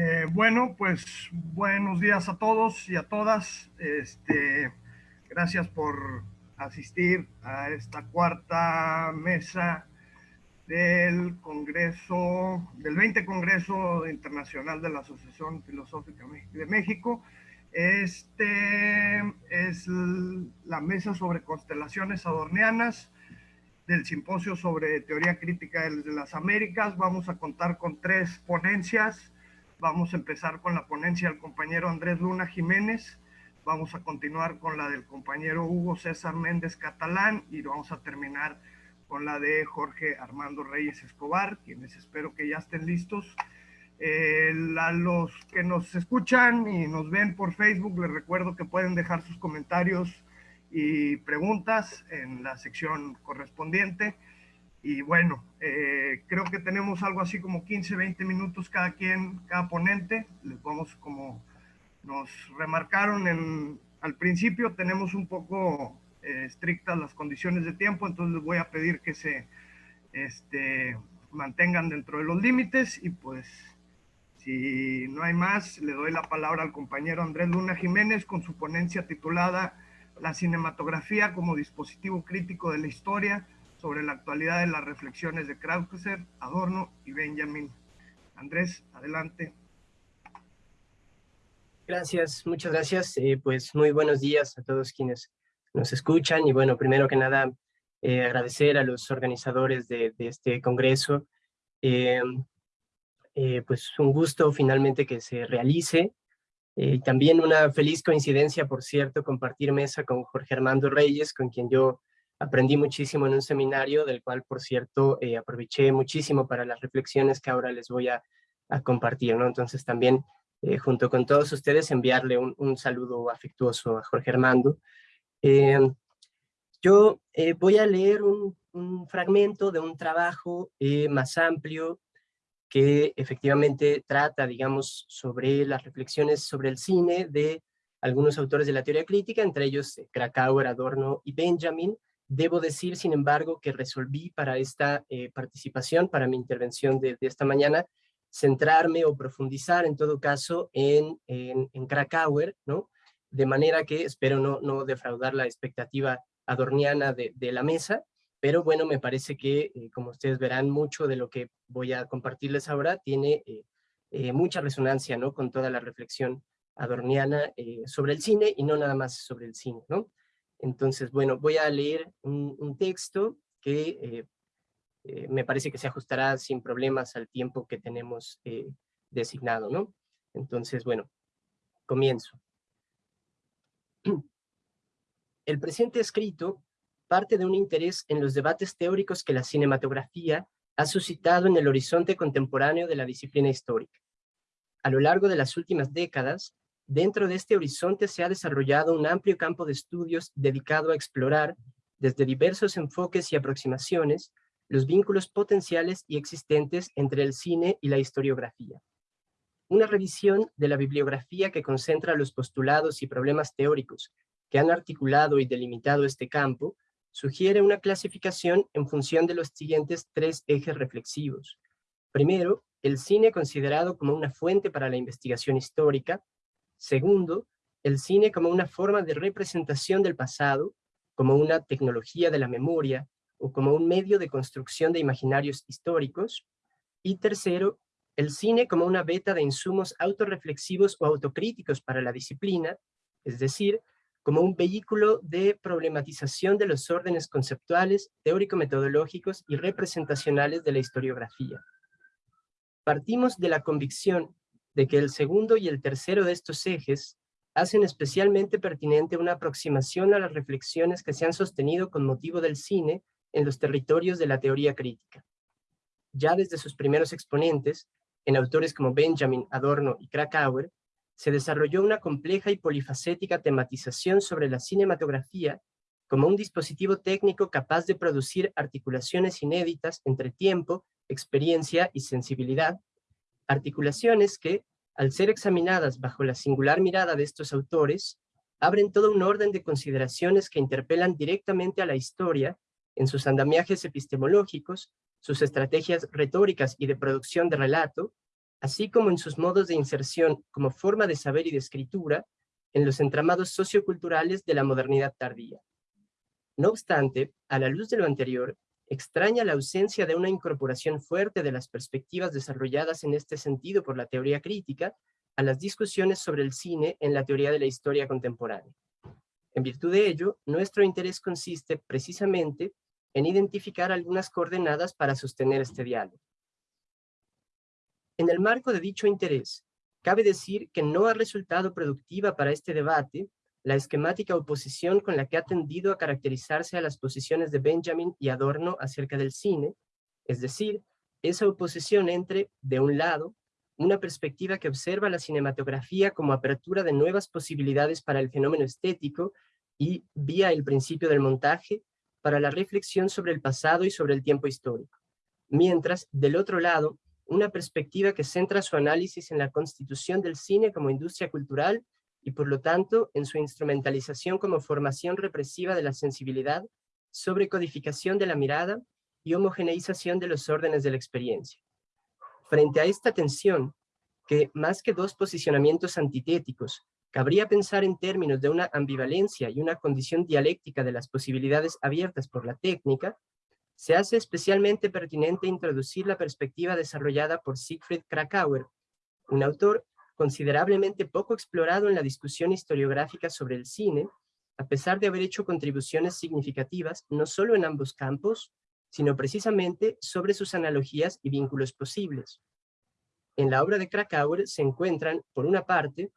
Eh, bueno, pues buenos días a todos y a todas. Este, gracias por asistir a esta cuarta mesa del Congreso, del 20 Congreso Internacional de la Asociación Filosófica de México. Este es la mesa sobre constelaciones adornianas del simposio sobre teoría crítica de las Américas. Vamos a contar con tres ponencias. Vamos a empezar con la ponencia del compañero Andrés Luna Jiménez, vamos a continuar con la del compañero Hugo César Méndez Catalán y vamos a terminar con la de Jorge Armando Reyes Escobar, quienes espero que ya estén listos. Eh, a los que nos escuchan y nos ven por Facebook, les recuerdo que pueden dejar sus comentarios y preguntas en la sección correspondiente. Y bueno, eh, creo que tenemos algo así como 15, 20 minutos cada quien, cada ponente. Les vamos como nos remarcaron en, al principio, tenemos un poco eh, estrictas las condiciones de tiempo, entonces les voy a pedir que se este, mantengan dentro de los límites y pues si no hay más, le doy la palabra al compañero Andrés Luna Jiménez con su ponencia titulada La cinematografía como dispositivo crítico de la historia sobre la actualidad de las reflexiones de Krauser, Adorno y Benjamin. Andrés, adelante. Gracias, muchas gracias. Eh, pues muy buenos días a todos quienes nos escuchan. Y bueno, primero que nada, eh, agradecer a los organizadores de, este congreso. Eh, pues un gusto finalmente que se realice. Y también una feliz coincidencia, por cierto, compartir mesa con Jorge Armando Reyes, con quien yo aprendí muchísimo en un seminario, del cual, por cierto, eh, aproveché muchísimo para las reflexiones que ahora les voy a, compartir, ¿no? Entonces también, eh, junto con todos ustedes, enviarle un, saludo afectuoso a Jorge Armando. Em, yo eh, voy a leer un, un, fragmento de un trabajo más amplio que efectivamente trata, digamos, sobre las reflexiones sobre el cine de algunos autores de la teoría crítica, entre ellos Krakauer, Adorno y Benjamin, Debo decir, sin embargo, que resolví para esta eh, participación, para mi intervención de, esta mañana, centrarme o profundizar en todo caso en, en, Krakauer, ¿no? De manera que espero no, no defraudar la expectativa adorniana de, la mesa, pero bueno, me parece que, eh, como ustedes verán, mucho de lo que voy a compartirles ahora tiene eh, mucha resonancia, ¿no? Con toda la reflexión adorniana sobre el cine y no nada más sobre el cine, ¿no? Entonces, bueno, voy a leer un, texto que eh, eh, me parece que se ajustará sin problemas al tiempo que tenemos eh, designado, ¿no? Entonces, bueno, comienzo. El presente escrito parte de un interés en los debates teóricos que la cinematografía ha suscitado en el horizonte contemporáneo de la disciplina histórica. A lo largo de las últimas décadas, Dentro de este horizonte se ha desarrollado un amplio campo de estudios dedicado a explorar, desde diversos enfoques y aproximaciones, los vínculos potenciales y existentes entre el cine y la historiografía. Una revisión de la bibliografía que concentra los postulados y problemas teóricos que han articulado y delimitado este campo, sugiere una clasificación en función de los siguientes tres ejes reflexivos. Primero, el cine considerado como una fuente para la investigación histórica, Segundo, el cine como una forma de representación del pasado, como una tecnología de la memoria o como un medio de construcción de imaginarios históricos. Y tercero, el cine como una beta de insumos autorreflexivos o autocríticos para la disciplina, es decir, como un vehículo de problematización de los órdenes conceptuales, teórico-metodológicos y representacionales de la historiografía. Partimos de la convicción de que el segundo y el tercero de estos ejes hacen especialmente pertinente una aproximación a las reflexiones que se han sostenido con motivo del cine en los territorios de la teoría crítica. Ya desde sus primeros exponentes, en autores como Benjamin, Adorno y Krakauer, se desarrolló una compleja y polifacética tematización sobre la cinematografía como un dispositivo técnico capaz de producir articulaciones inéditas entre tiempo, experiencia y sensibilidad, articulaciones que, al ser examinadas bajo la singular mirada de estos autores, abren todo un orden de consideraciones que interpelan directamente a la historia en sus andamiajes epistemológicos, sus estrategias retóricas y de producción de relato, así como en sus modos de inserción como forma de saber y de escritura en los entramados socioculturales de la modernidad tardía. No obstante, a la luz de lo anterior, extraña la ausencia de una incorporación fuerte de las perspectivas desarrolladas en este sentido por la teoría crítica a las discusiones sobre el cine en la teoría de la historia contemporánea. En virtud de ello, nuestro interés consiste precisamente en identificar algunas coordenadas para sostener este diálogo. En el marco de dicho interés, cabe decir que no ha resultado productiva para este debate la esquemática oposición con la que ha tendido a caracterizarse a las posiciones de Benjamin y Adorno acerca del cine, es decir, esa oposición entre, de un lado, una perspectiva que observa la cinematografía como apertura de nuevas posibilidades para el fenómeno estético y, vía el principio del montaje, para la reflexión sobre el pasado y sobre el tiempo histórico. Mientras, del otro lado, una perspectiva que centra su análisis en la constitución del cine como industria cultural y por lo tanto en su instrumentalización como formación represiva de la sensibilidad, sobrecodificación de la mirada y homogeneización de los órdenes de la experiencia. Frente a esta tensión, que más que dos posicionamientos antitéticos, cabría pensar en términos de una ambivalencia y una condición dialéctica de las posibilidades abiertas por la técnica, se hace especialmente pertinente introducir la perspectiva desarrollada por Siegfried Krakauer, un autor considerablemente poco explorado en la discusión historiográfica sobre el cine, a pesar de haber hecho contribuciones significativas no solo en ambos campos, sino precisamente sobre sus analogías y vínculos posibles. En la obra de Krakauer se encuentran, por una parte,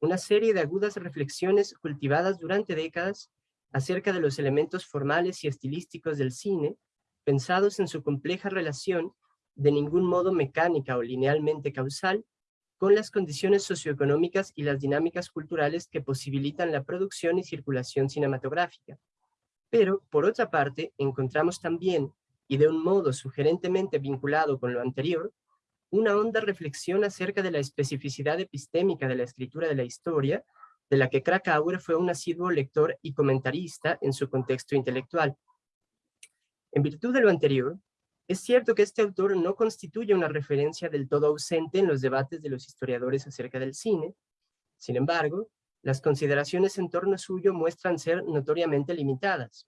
una serie de agudas reflexiones cultivadas durante décadas acerca de los elementos formales y estilísticos del cine, pensados en su compleja relación, de ningún modo mecánica o linealmente causal, con las condiciones socioeconómicas y las dinámicas culturales que posibilitan la producción y circulación cinematográfica. Pero, por otra parte, encontramos también, y de un modo sugerentemente vinculado con lo anterior, una honda reflexión acerca de la especificidad epistémica de la escritura de la historia, de la que Krakauer fue un asiduo lector y comentarista en su contexto intelectual. En virtud de lo anterior, es cierto que este autor no constituye una referencia del todo ausente en los debates de los historiadores acerca del cine, sin embargo, las consideraciones en torno suyo muestran ser notoriamente limitadas.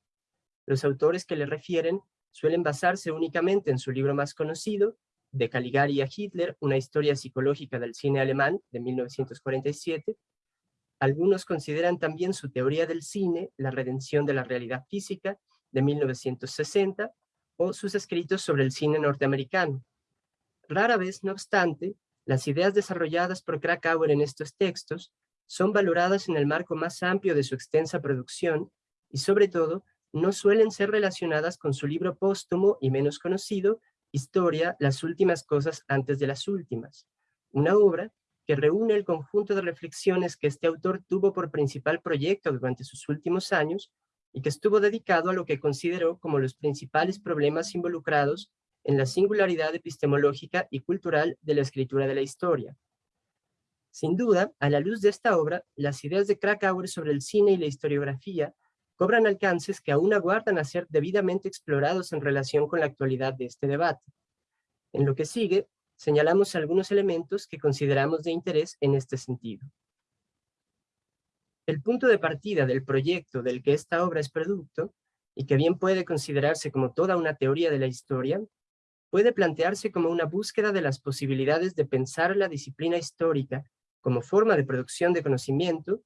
Los autores que le refieren suelen basarse únicamente en su libro más conocido, de Caligari a Hitler, una historia psicológica del cine alemán, de 1947. Algunos consideran también su teoría del cine, La redención de la realidad física, de 1960, o sus escritos sobre el cine norteamericano. Rara vez, no obstante, las ideas desarrolladas por Krakauer en estos textos son valoradas en el marco más amplio de su extensa producción y sobre todo no suelen ser relacionadas con su libro póstumo y menos conocido, Historia, las últimas cosas antes de las últimas, una obra que reúne el conjunto de reflexiones que este autor tuvo por principal proyecto durante sus últimos años y que estuvo dedicado a lo que consideró como los principales problemas involucrados en la singularidad epistemológica y cultural de la escritura de la historia. Sin duda, a la luz de esta obra, las ideas de Krakauer sobre el cine y la historiografía cobran alcances que aún aguardan a ser debidamente explorados en relación con la actualidad de este debate. En lo que sigue, señalamos algunos elementos que consideramos de interés en este sentido. El punto de partida del proyecto del que esta obra es producto, y que bien puede considerarse como toda una teoría de la historia, puede plantearse como una búsqueda de las posibilidades de pensar la disciplina histórica como forma de producción de conocimiento,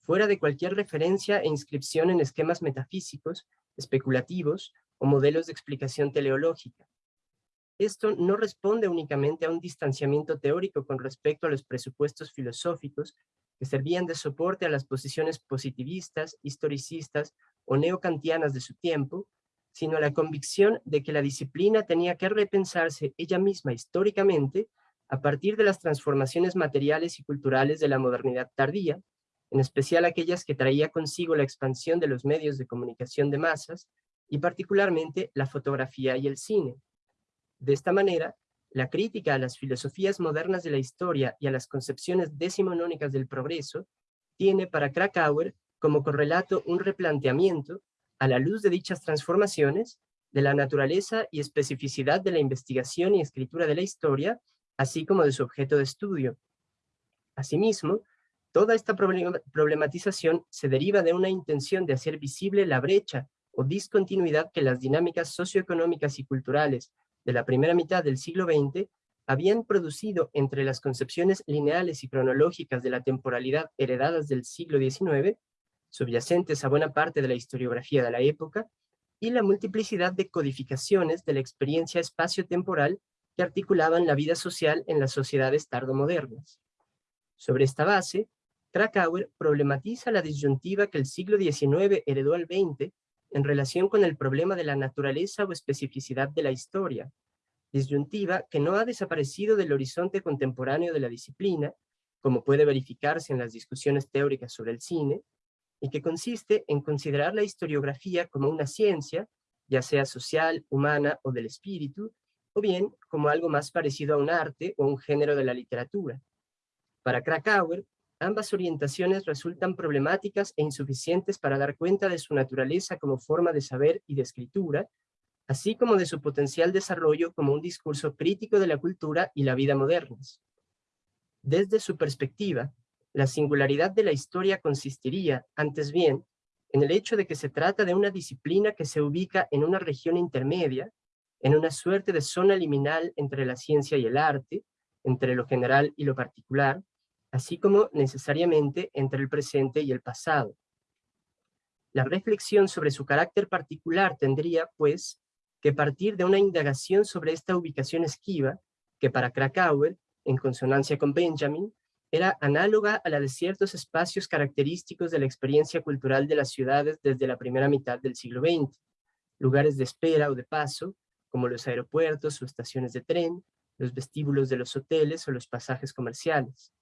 fuera de cualquier referencia e inscripción en esquemas metafísicos, especulativos o modelos de explicación teleológica. Esto no responde únicamente a un distanciamiento teórico con respecto a los presupuestos filosóficos que servían de soporte a las posiciones positivistas, historicistas o neocantianas de su tiempo, sino a la convicción de que la disciplina tenía que repensarse ella misma históricamente a partir de las transformaciones materiales y culturales de la modernidad tardía, en especial aquellas que traía consigo la expansión de los medios de comunicación de masas, y particularmente la fotografía y el cine. De esta manera, la crítica a las filosofías modernas de la historia y a las concepciones decimonónicas del progreso tiene para Krakauer como correlato un replanteamiento, a la luz de dichas transformaciones, de la naturaleza y especificidad de la investigación y escritura de la historia así como de su objeto de estudio. Asimismo, toda esta problematización se deriva de una intención de hacer visible la brecha o discontinuidad que las dinámicas socioeconómicas y culturales de la primera mitad del siglo XX habían producido entre las concepciones lineales y cronológicas de la temporalidad heredadas del siglo XIX, subyacentes a buena parte de la historiografía de la época, y la multiplicidad de codificaciones de la experiencia espacio-temporal que articulaban la vida social en las sociedades tardomodernas. Sobre esta base, Krakauer problematiza la disyuntiva que el siglo XIX heredó al XX en relación con el problema de la naturaleza o especificidad de la historia, disyuntiva que no ha desaparecido del horizonte contemporáneo de la disciplina, como puede verificarse en las discusiones teóricas sobre el cine, y que consiste en considerar la historiografía como una ciencia, ya sea social, humana o del espíritu, o bien como algo más parecido a un arte o un género de la literatura. Para Krakauer, ambas orientaciones resultan problemáticas e insuficientes para dar cuenta de su naturaleza como forma de saber y de escritura, así como de su potencial desarrollo como un discurso crítico de la cultura y la vida modernas. Desde su perspectiva, la singularidad de la historia consistiría, antes bien, en el hecho de que se trata de una disciplina que se ubica en una región intermedia, en una suerte de zona liminal entre la ciencia y el arte, entre lo general y lo particular, así como necesariamente entre el presente y el pasado. La reflexión sobre su carácter particular tendría, pues, que partir de una indagación sobre esta ubicación esquiva, que para Krakauer, en consonancia con Benjamin, era análoga a la de ciertos espacios característicos de la experiencia cultural de las ciudades desde la primera mitad del siglo XX, lugares de espera o de paso, como los aeropuertos o estaciones de tren, los vestíbulos de los hoteles o los pasajes comerciales.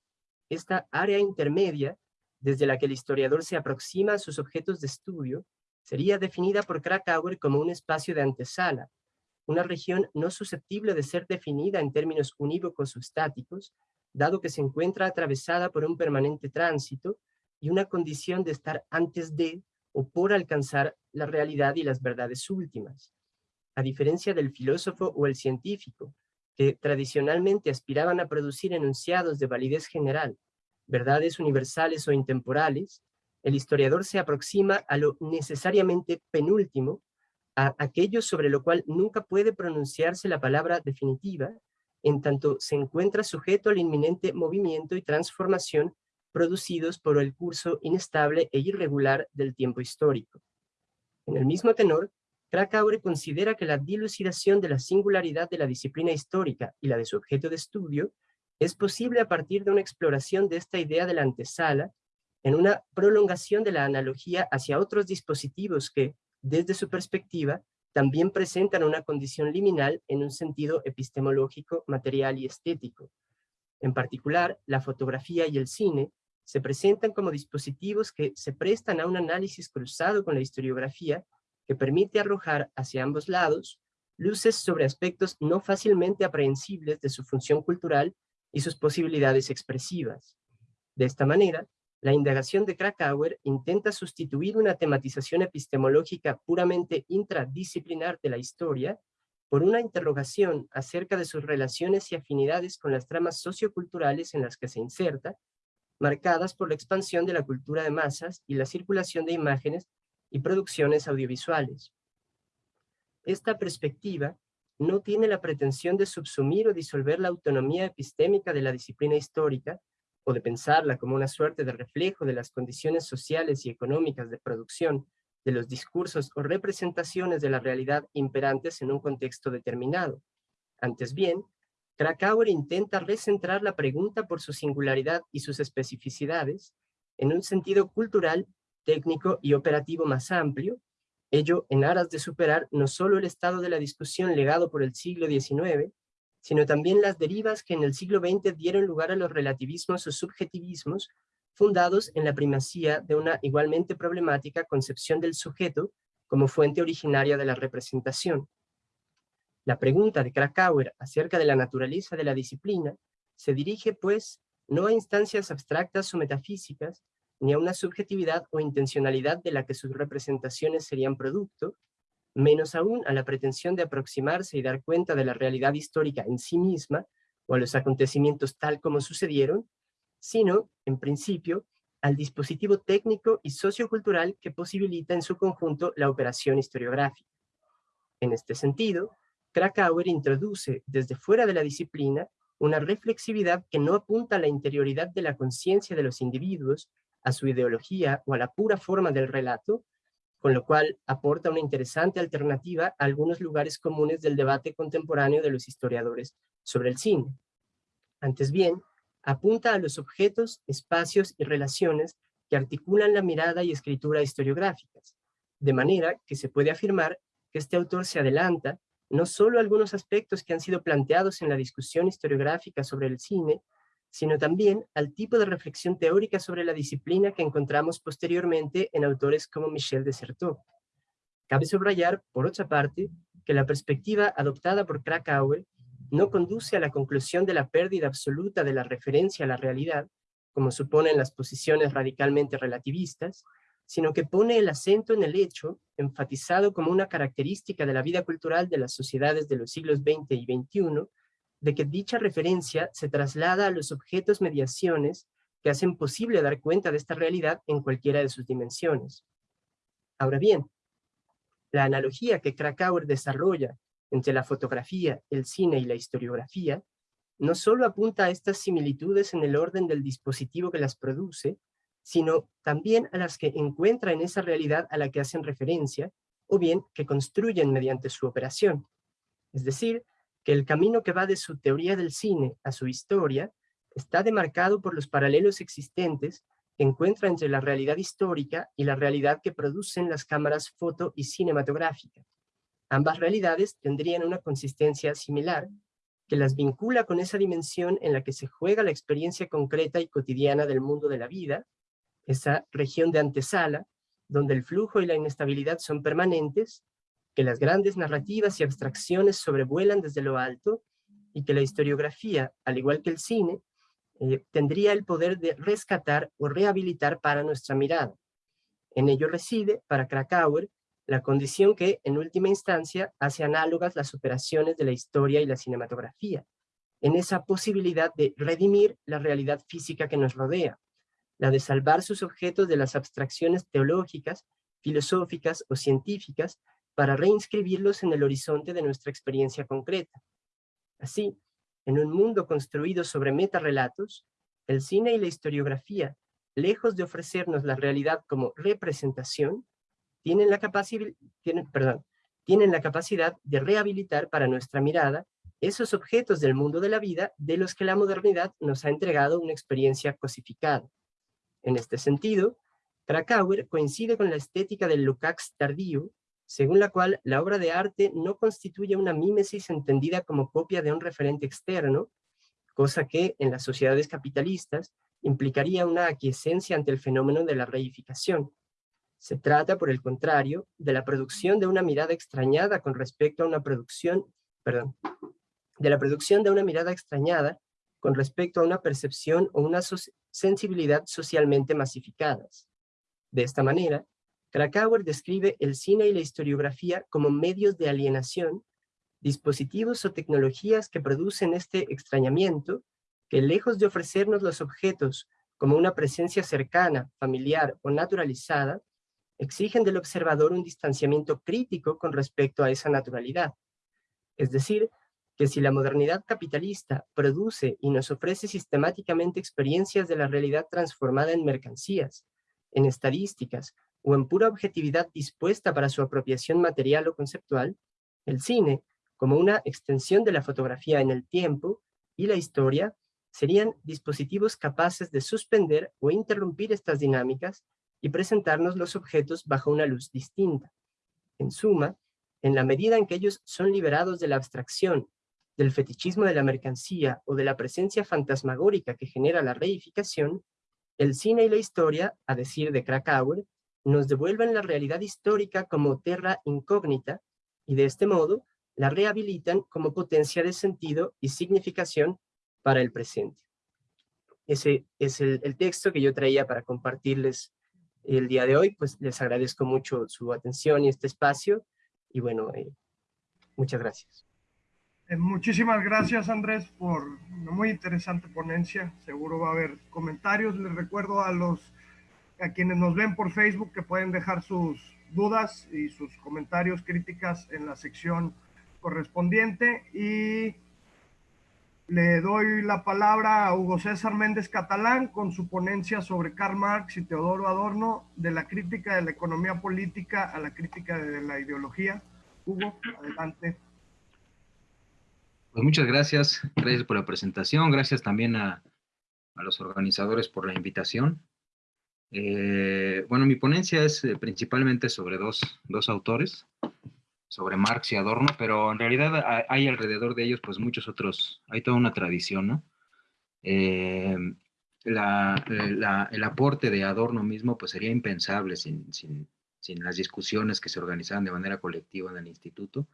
Esta área intermedia, desde la que el historiador se aproxima a sus objetos de estudio, sería definida por Krakauer como un espacio de antesala, una región no susceptible de ser definida en términos unívocos o estáticos, dado que se encuentra atravesada por un permanente tránsito y una condición de estar antes de o por alcanzar la realidad y las verdades últimas. A diferencia del filósofo o el científico, tradicionalmente aspiraban a producir enunciados de validez general, verdades universales o intemporales, el historiador se aproxima a lo necesariamente penúltimo, a aquello sobre lo cual nunca puede pronunciarse la palabra definitiva, en tanto se encuentra sujeto al inminente movimiento y transformación producidos por el curso inestable e irregular del tiempo histórico. En el mismo tenor, Krakauer considera que la dilucidación de la singularidad de la disciplina histórica y la de su objeto de estudio es posible a partir de una exploración de esta idea de la antesala en una prolongación de la analogía hacia otros dispositivos que, desde su perspectiva, también presentan una condición liminal en un sentido epistemológico, material y estético. En particular, la fotografía y el cine se presentan como dispositivos que se prestan a un análisis cruzado con la historiografía que permite arrojar hacia ambos lados luces sobre aspectos no fácilmente aprehensibles de su función cultural y sus posibilidades expresivas. De esta manera, la indagación de Krakauer intenta sustituir una tematización epistemológica puramente intradisciplinar de la historia por una interrogación acerca de sus relaciones y afinidades con las tramas socioculturales en las que se inserta, marcadas por la expansión de la cultura de masas y la circulación de imágenes y producciones audiovisuales. Esta perspectiva no tiene la pretensión de subsumir o disolver la autonomía epistémica de la disciplina histórica, o de pensarla como una suerte de reflejo de las condiciones sociales y económicas de producción de los discursos o representaciones de la realidad imperantes en un contexto determinado. Antes bien, Krakauer intenta recentrar la pregunta por su singularidad y sus especificidades en un sentido cultural, técnico y operativo más amplio, ello en aras de superar no solo el estado de la discusión legado por el siglo XIX, sino también las derivas que en el siglo XX dieron lugar a los relativismos o subjetivismos fundados en la primacía de una igualmente problemática concepción del sujeto como fuente originaria de la representación. La pregunta de Krakauer acerca de la naturaleza de la disciplina se dirige, pues, no a instancias abstractas o metafísicas, ni a una subjetividad o intencionalidad de la que sus representaciones serían producto, menos aún a la pretensión de aproximarse y dar cuenta de la realidad histórica en sí misma, o a los acontecimientos tal como sucedieron, sino, en principio, al dispositivo técnico y sociocultural que posibilita en su conjunto la operación historiográfica. En este sentido, Krakauer introduce desde fuera de la disciplina una reflexividad que no apunta a la interioridad de la conciencia de los individuos, a su ideología o a la pura forma del relato, con lo cual aporta una interesante alternativa a algunos lugares comunes del debate contemporáneo de los historiadores sobre el cine. Antes bien, apunta a los objetos, espacios y relaciones que articulan la mirada y escritura historiográficas, de manera que se puede afirmar que este autor se adelanta no solo a algunos aspectos que han sido planteados en la discusión historiográfica sobre el cine, sino también al tipo de reflexión teórica sobre la disciplina que encontramos posteriormente en autores como Michel de Certeau. Cabe subrayar, por otra parte, que la perspectiva adoptada por Krakauer no conduce a la conclusión de la pérdida absoluta de la referencia a la realidad, como suponen las posiciones radicalmente relativistas, sino que pone el acento en el hecho, enfatizado como una característica de la vida cultural de las sociedades de los siglos XX y XXI, de que dicha referencia se traslada a los objetos mediaciones que hacen posible dar cuenta de esta realidad en cualquiera de sus dimensiones. Ahora bien, la analogía que Krakauer desarrolla entre la fotografía, el cine y la historiografía, no solo apunta a estas similitudes en el orden del dispositivo que las produce, sino también a las que encuentra en esa realidad a la que hacen referencia, o bien que construyen mediante su operación. Es decir, el camino que va de su teoría del cine a su historia está demarcado por los paralelos existentes que encuentra entre la realidad histórica y la realidad que producen las cámaras foto y cinematográficas. Ambas realidades tendrían una consistencia similar, que las vincula con esa dimensión en la que se juega la experiencia concreta y cotidiana del mundo de la vida, esa región de antesala, donde el flujo y la inestabilidad son permanentes, que las grandes narrativas y abstracciones sobrevuelan desde lo alto, y que la historiografía, al igual que el cine, eh, tendría el poder de rescatar o rehabilitar para nuestra mirada. En ello reside, para Krakauer, la condición que, en última instancia, hace análogas las operaciones de la historia y la cinematografía, en esa posibilidad de redimir la realidad física que nos rodea, la de salvar sus objetos de las abstracciones teológicas, filosóficas o científicas para reinscribirlos en el horizonte de nuestra experiencia concreta. Así, en un mundo construido sobre metarrelatos, el cine y la historiografía, lejos de ofrecernos la realidad como representación, tienen la, capacidad, tienen, perdón, tienen la capacidad de rehabilitar para nuestra mirada esos objetos del mundo de la vida de los que la modernidad nos ha entregado una experiencia cosificada. En este sentido, Krakauer coincide con la estética del Lukács tardío, según la cual la obra de arte no constituye una mímesis entendida como copia de un referente externo, cosa que en las sociedades capitalistas implicaría una aquiescencia ante el fenómeno de la reificación. Se trata, por el contrario, de la producción de una mirada extrañada con respecto a una producción, perdón, de la producción de una mirada extrañada con respecto a una percepción o una sensibilidad socialmente masificadas. De esta manera, Krakauer describe el cine y la historiografía como medios de alienación, dispositivos o tecnologías que producen este extrañamiento, que lejos de ofrecernos los objetos como una presencia cercana, familiar o naturalizada, exigen del observador un distanciamiento crítico con respecto a esa naturalidad. Es decir, que si la modernidad capitalista produce y nos ofrece sistemáticamente experiencias de la realidad transformada en mercancías, en estadísticas o en pura objetividad dispuesta para su apropiación material o conceptual, el cine, como una extensión de la fotografía en el tiempo y la historia, serían dispositivos capaces de suspender o interrumpir estas dinámicas y presentarnos los objetos bajo una luz distinta. En suma, en la medida en que ellos son liberados de la abstracción, del fetichismo de la mercancía o de la presencia fantasmagórica que genera la reificación, el cine y la historia, a decir de Krakauer, nos devuelven la realidad histórica como terra incógnita y de este modo la rehabilitan como potencia de sentido y significación para el presente. Ese es el, texto que yo traía para compartirles el día de hoy, pues les agradezco mucho su atención y este espacio, y bueno, eh, muchas gracias. Eh, muchísimas gracias, Andrés, por una muy interesante ponencia. Seguro va a haber comentarios. Les recuerdo a los a quienes nos ven por Facebook que pueden dejar sus dudas y sus comentarios, críticas en la sección correspondiente. Y le doy la palabra a Hugo César Méndez Catalán con su ponencia sobre Karl Marx y Teodoro Adorno, de la crítica de la economía política a la crítica de la ideología. Hugo, adelante. Pues muchas gracias, gracias por la presentación, gracias también a, los organizadores por la invitación. Eh, bueno, mi ponencia es eh, principalmente sobre dos, dos, autores, sobre Marx y Adorno, pero en realidad hay alrededor de ellos pues muchos otros, hay toda una tradición, ¿no? Eh, el aporte de Adorno mismo pues sería impensable sin, sin, sin las discusiones que se organizaban de manera colectiva en el instituto,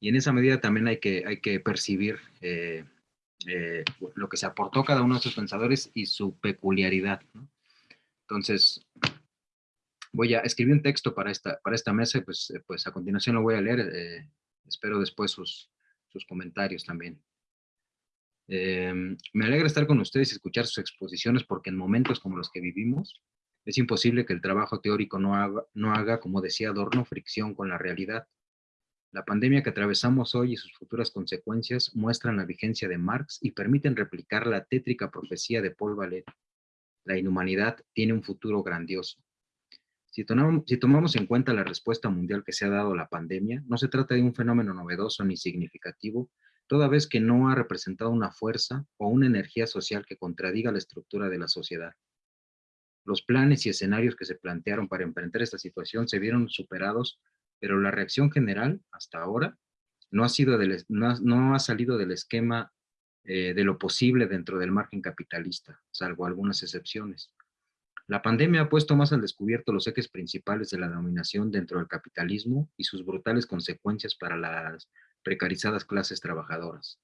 y en esa medida también hay que, hay que percibir eh, eh, lo que se aportó cada uno de esos pensadores y su peculiaridad. Entonces, voy a escribir un texto para esta, para esta mesa, pues, pues a continuación lo voy a leer, eh, espero después sus, sus comentarios también. me alegra estar con ustedes y escuchar sus exposiciones porque en momentos como los que vivimos, es imposible que el trabajo teórico no haga, no haga, como decía Adorno, fricción con la realidad. La pandemia que atravesamos hoy y sus futuras consecuencias muestran la vigencia de Marx y permiten replicar la tétrica profecía de Paul Valéry. La inhumanidad tiene un futuro grandioso. Si tomamos, en cuenta la respuesta mundial que se ha dado a la pandemia, no se trata de un fenómeno novedoso ni significativo, toda vez que no ha representado una fuerza o una energía social que contradiga la estructura de la sociedad. Los planes y escenarios que se plantearon para emprender esta situación se vieron superados pero la reacción general hasta ahora no ha, sido no, ha salido del esquema eh, de lo posible dentro del margen capitalista, salvo algunas excepciones. La pandemia ha puesto más al descubierto los ejes principales de la dominación dentro del capitalismo y sus brutales consecuencias para las precarizadas clases trabajadoras.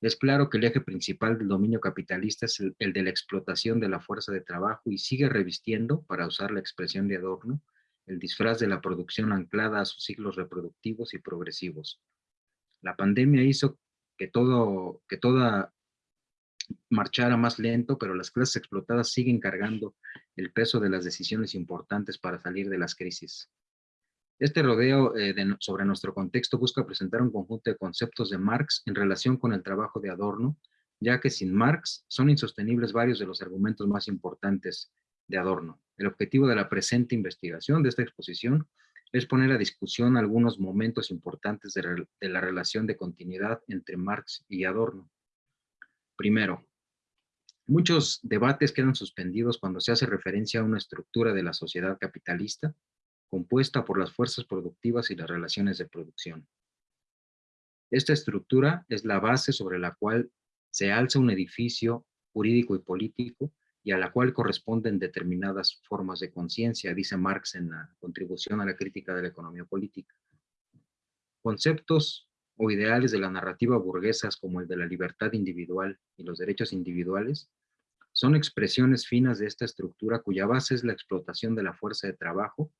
Es claro que el eje principal del dominio capitalista es el de la explotación de la fuerza de trabajo y sigue revistiendo, para usar la expresión de Adorno, el disfraz de la producción anclada a sus ciclos reproductivos y progresivos. La pandemia hizo que todo, que toda marchara más lento, pero las clases explotadas siguen cargando el peso de las decisiones importantes para salir de las crisis. Este rodeo eh, sobre nuestro contexto busca presentar un conjunto de conceptos de Marx en relación con el trabajo de Adorno, ya que sin Marx son insostenibles varios de los argumentos más importantes de Adorno. El objetivo de la presente investigación de esta exposición es poner a discusión algunos momentos importantes de, la relación de continuidad entre Marx y Adorno. Primero, muchos debates quedan suspendidos cuando se hace referencia a una estructura de la sociedad capitalista compuesta por las fuerzas productivas y las relaciones de producción. Esta estructura es la base sobre la cual se alza un edificio jurídico y político y a la cual corresponden determinadas formas de conciencia, dice Marx en la contribución a la crítica de la economía política. Conceptos o ideales de la narrativa burguesas como el de la libertad individual y los derechos individuales son expresiones finas de esta estructura cuya base es la explotación de la fuerza de trabajo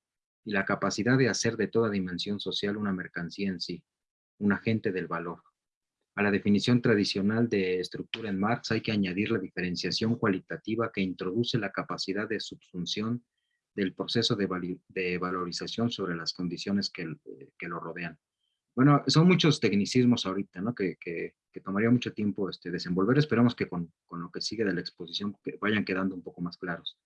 y la capacidad de hacer de toda dimensión social una mercancía en sí, un agente del valor. A la definición tradicional de estructura en Marx hay que añadir la diferenciación cualitativa que introduce la capacidad de subsunción del proceso de, valorización sobre las condiciones que, lo rodean. Bueno, son muchos tecnicismos ahorita, ¿no? Que, tomaría mucho tiempo este, desenvolver. Esperamos que con, con, lo que sigue de la exposición vayan quedando un poco más claros.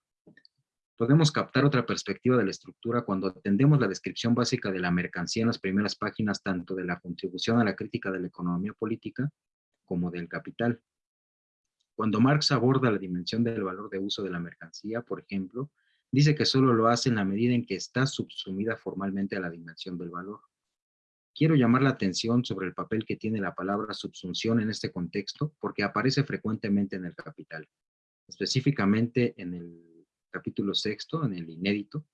Podemos captar otra perspectiva de la estructura cuando atendemos la descripción básica de la mercancía en las primeras páginas tanto de la contribución a la crítica de la economía política como del capital. Cuando Marx aborda la dimensión del valor de uso de la mercancía, por ejemplo, dice que solo lo hace en la medida en que está subsumida formalmente a la dimensión del valor. Quiero llamar la atención sobre el papel que tiene la palabra subsunción en este contexto porque aparece frecuentemente en el capital, específicamente en el capítulo sexto, en el inédito,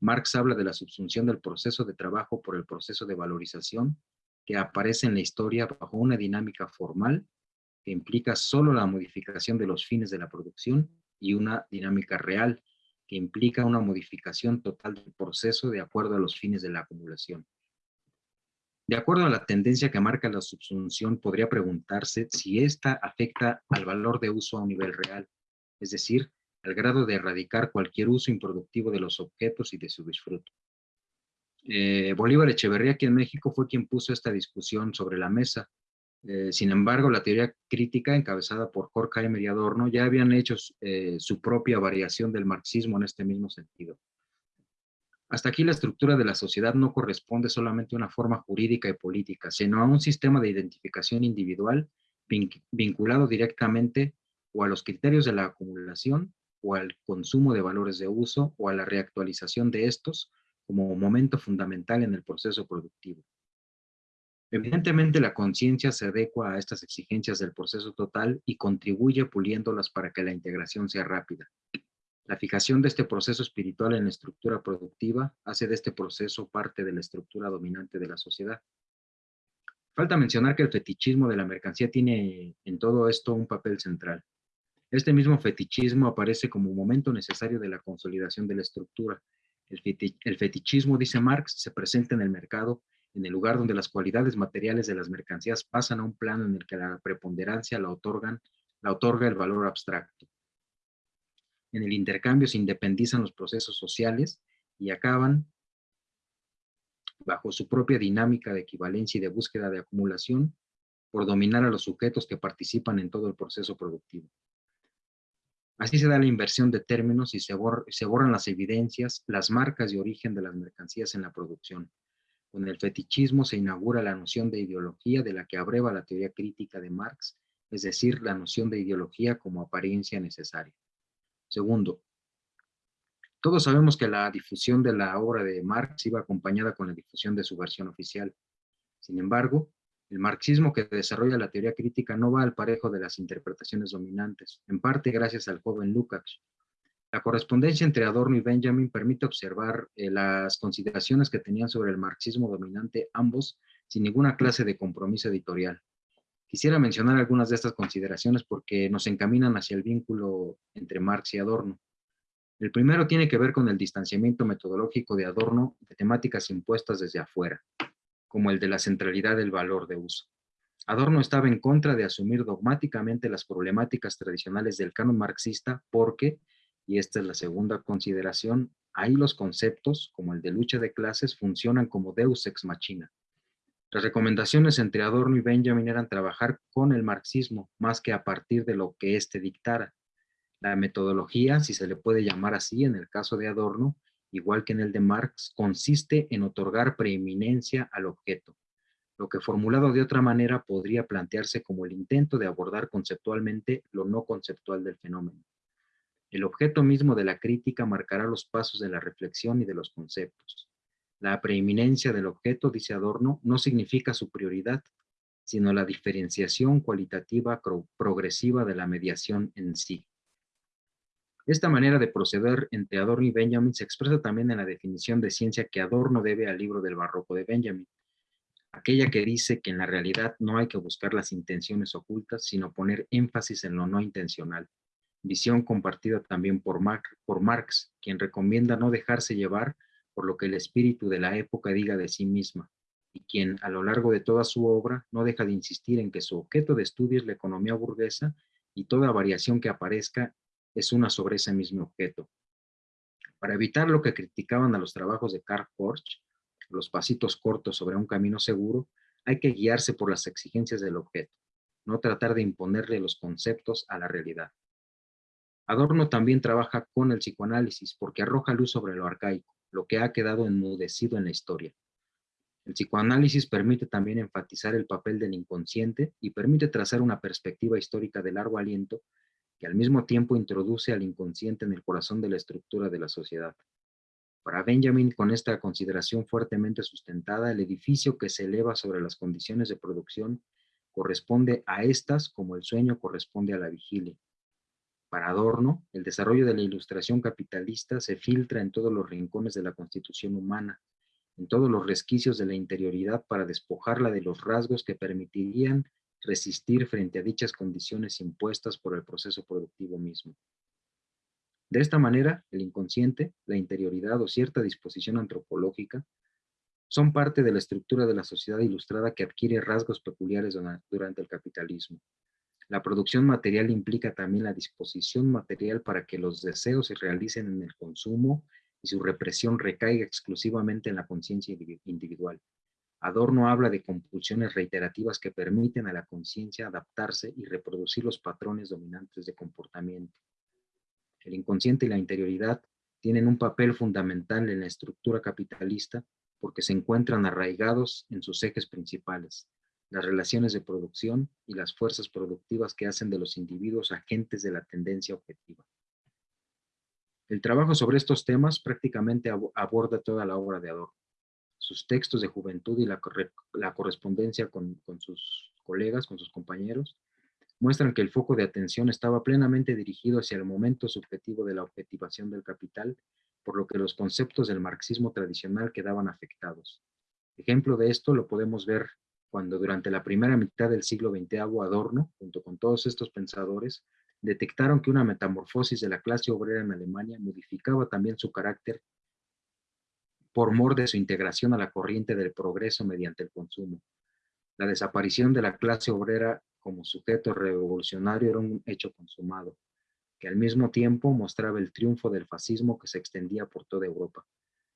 Marx habla de la subsunción del proceso de trabajo por el proceso de valorización que aparece en la historia bajo una dinámica formal que implica solo la modificación de los fines de la producción y una dinámica real que implica una modificación total del proceso de acuerdo a los fines de la acumulación. De acuerdo a la tendencia que marca la subsunción, podría preguntarse si esta afecta al valor de uso a un nivel real, es decir, al grado de erradicar cualquier uso improductivo de los objetos y de su disfruto. Eh, Bolívar Echeverría aquí en México fue quien puso esta discusión sobre la mesa. Eh, sin embargo, la teoría crítica encabezada por Horkheimer y Adorno ya habían hecho eh, su propia variación del marxismo en este mismo sentido. Hasta aquí la estructura de la sociedad no corresponde solamente a una forma jurídica y política, sino a un sistema de identificación individual vinculado directamente o a los criterios de la acumulación o al consumo de valores de uso o a la reactualización de estos como momento fundamental en el proceso productivo. Evidentemente la conciencia se adecua a estas exigencias del proceso total y contribuye puliéndolas para que la integración sea rápida. La fijación de este proceso espiritual en la estructura productiva hace de este proceso parte de la estructura dominante de la sociedad. Falta mencionar que el fetichismo de la mercancía tiene en todo esto un papel central. Este mismo fetichismo aparece como momento necesario de la consolidación de la estructura. El, fetichismo, dice Marx, se presenta en el mercado, en el lugar donde las cualidades materiales de las mercancías pasan a un plano en el que la preponderancia la, otorgan, la otorga el valor abstracto. En el intercambio se independizan los procesos sociales y acaban bajo su propia dinámica de equivalencia y de búsqueda de acumulación por dominar a los sujetos que participan en todo el proceso productivo. Así se da la inversión de términos y se, borran las evidencias, las marcas y origen de las mercancías en la producción. Con el fetichismo se inaugura la noción de ideología de la que abreva la teoría crítica de Marx, es decir, la noción de ideología como apariencia necesaria. Segundo, todos sabemos que la difusión de la obra de Marx iba acompañada con la difusión de su versión oficial. Sin embargo, el marxismo que desarrolla la teoría crítica no va al parejo de las interpretaciones dominantes, en parte gracias al joven Lukács. La correspondencia entre Adorno y Benjamin permite observar eh, las consideraciones que tenían sobre el marxismo dominante ambos sin ninguna clase de compromiso editorial. Quisiera mencionar algunas de estas consideraciones porque nos encaminan hacia el vínculo entre Marx y Adorno. El primero tiene que ver con el distanciamiento metodológico de Adorno de temáticas impuestas desde afuera, como el de la centralidad del valor de uso. Adorno estaba en contra de asumir dogmáticamente las problemáticas tradicionales del canon marxista porque, y esta es la segunda consideración, ahí los conceptos, como el de lucha de clases, funcionan como deus ex machina, las recomendaciones entre Adorno y Benjamin eran trabajar con el marxismo más que a partir de lo que éste dictara. La metodología, si se le puede llamar así en el caso de Adorno, igual que en el de Marx, consiste en otorgar preeminencia al objeto, lo que formulado de otra manera podría plantearse como el intento de abordar conceptualmente lo no conceptual del fenómeno. El objeto mismo de la crítica marcará los pasos de la reflexión y de los conceptos. La preeminencia del objeto, dice Adorno, no significa su prioridad, sino la diferenciación cualitativa progresiva de la mediación en sí. Esta manera de proceder entre Adorno y Benjamin se expresa también en la definición de ciencia que Adorno debe al libro del barroco de Benjamin, aquella que dice que en la realidad no hay que buscar las intenciones ocultas, sino poner énfasis en lo no intencional, visión compartida también por, Marx, quien recomienda no dejarse llevar por lo que el espíritu de la época diga de sí misma, y quien a lo largo de toda su obra no deja de insistir en que su objeto de estudio es la economía burguesa y toda variación que aparezca es una sobre ese mismo objeto. Para evitar lo que criticaban a los trabajos de Karl Porsche, los pasitos cortos sobre un camino seguro, hay que guiarse por las exigencias del objeto, no tratar de imponerle los conceptos a la realidad. Adorno también trabaja con el psicoanálisis porque arroja luz sobre lo arcaico, lo que ha quedado enmudecido en la historia. El psicoanálisis permite también enfatizar el papel del inconsciente y permite trazar una perspectiva histórica de largo aliento que al mismo tiempo introduce al inconsciente en el corazón de la estructura de la sociedad. Para Benjamin, con esta consideración fuertemente sustentada, el edificio que se eleva sobre las condiciones de producción corresponde a estas como el sueño corresponde a la vigilia. Para Adorno, el desarrollo de la ilustración capitalista se filtra en todos los rincones de la constitución humana, en todos los resquicios de la interioridad para despojarla de los rasgos que permitirían resistir frente a dichas condiciones impuestas por el proceso productivo mismo. De esta manera, el inconsciente, la interioridad o cierta disposición antropológica son parte de la estructura de la sociedad ilustrada que adquiere rasgos peculiares durante el capitalismo. La producción material implica también la disposición material para que los deseos se realicen en el consumo y su represión recaiga exclusivamente en la conciencia individual. Adorno habla de compulsiones reiterativas que permiten a la conciencia adaptarse y reproducir los patrones dominantes de comportamiento. El inconsciente y la interioridad tienen un papel fundamental en la estructura capitalista porque se encuentran arraigados en sus ejes principales, las relaciones de producción y las fuerzas productivas que hacen de los individuos agentes de la tendencia objetiva. El trabajo sobre estos temas prácticamente aborda toda la obra de Adorno sus textos de juventud y la, correspondencia con, sus colegas, con sus compañeros, muestran que el foco de atención estaba plenamente dirigido hacia el momento subjetivo de la objetivación del capital, por lo que los conceptos del marxismo tradicional quedaban afectados. Ejemplo de esto lo podemos ver cuando durante la primera mitad del siglo XX Adorno, junto con todos estos pensadores, detectaron que una metamorfosis de la clase obrera en Alemania modificaba también su carácter por mor de su integración a la corriente del progreso mediante el consumo. La desaparición de la clase obrera como sujeto revolucionario era un hecho consumado, que al mismo tiempo mostraba el triunfo del fascismo que se extendía por toda Europa.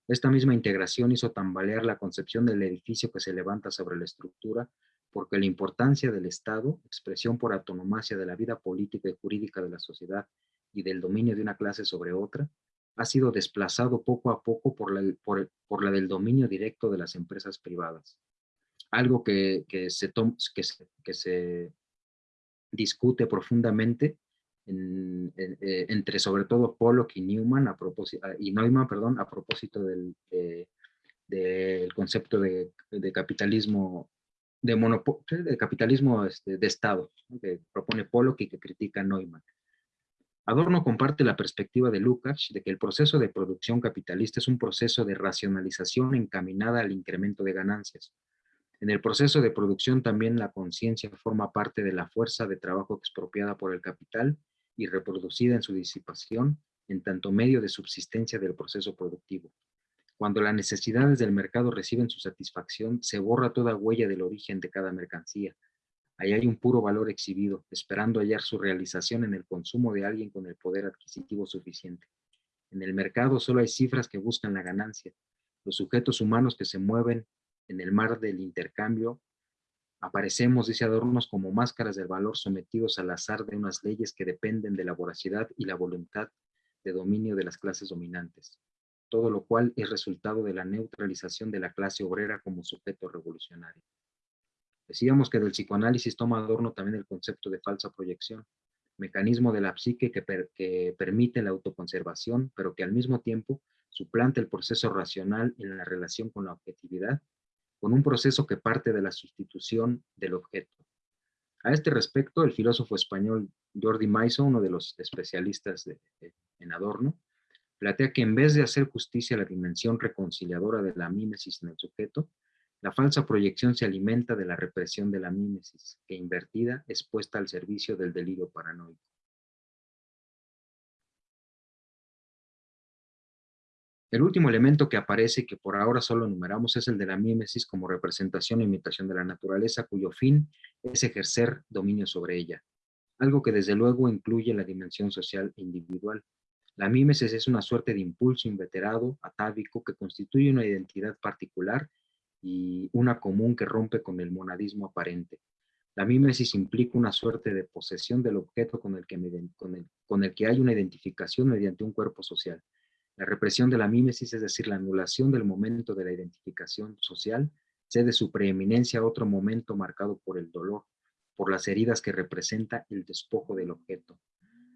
Esta misma integración hizo tambalear la concepción del edificio que se levanta sobre la estructura, porque la importancia del Estado, expresión por autonomacia de la vida política y jurídica de la sociedad y del dominio de una clase sobre otra, ha sido desplazado poco a poco por la, por, la del dominio directo de las empresas privadas. Algo que, se, que, que se discute profundamente eh, entre sobre todo Pollock y Newman a propósito, y Neumann, perdón, a propósito del, del concepto de, capitalismo de, de capitalismo este, de Estado, que propone Pollock y que critica Neumann. Adorno comparte la perspectiva de Lukács de que el proceso de producción capitalista es un proceso de racionalización encaminada al incremento de ganancias. En el proceso de producción también la conciencia forma parte de la fuerza de trabajo expropiada por el capital y reproducida en su disipación en tanto medio de subsistencia del proceso productivo. Cuando las necesidades del mercado reciben su satisfacción, se borra toda huella del origen de cada mercancía, Ahí hay un puro valor exhibido, esperando hallar su realización en el consumo de alguien con el poder adquisitivo suficiente. En el mercado solo hay cifras que buscan la ganancia. Los sujetos humanos que se mueven en el mar del intercambio aparecemos, dice Adornos, como máscaras del valor sometidos al azar de unas leyes que dependen de la voracidad y la voluntad de dominio de las clases dominantes, todo lo cual es resultado de la neutralización de la clase obrera como sujeto revolucionario. Decíamos que del psicoanálisis toma Adorno también el concepto de falsa proyección, mecanismo de la psique que, permite la autoconservación, pero que al mismo tiempo suplanta el proceso racional en la relación con la objetividad, con un proceso que parte de la sustitución del objeto. A este respecto, el filósofo español Jordi Maiso, uno de los especialistas en Adorno, plantea que en vez de hacer justicia a la dimensión reconciliadora de la mímesis en el sujeto, la falsa proyección se alimenta de la represión de la mímesis, que invertida es puesta al servicio del delirio paranoico. El último elemento que aparece que por ahora solo enumeramos es el de la mímesis como representación e imitación de la naturaleza, cuyo fin es ejercer dominio sobre ella, algo que desde luego incluye la dimensión social e individual. La mímesis es una suerte de impulso inveterado, atávico, que constituye una identidad particular y una común que rompe con el monadismo aparente. La mímesis implica una suerte de posesión del objeto con el, que el, con el que hay una identificación mediante un cuerpo social. La represión de la mímesis, es decir, la anulación del momento de la identificación social, cede su preeminencia a otro momento marcado por el dolor, por las heridas que representa el despojo del objeto.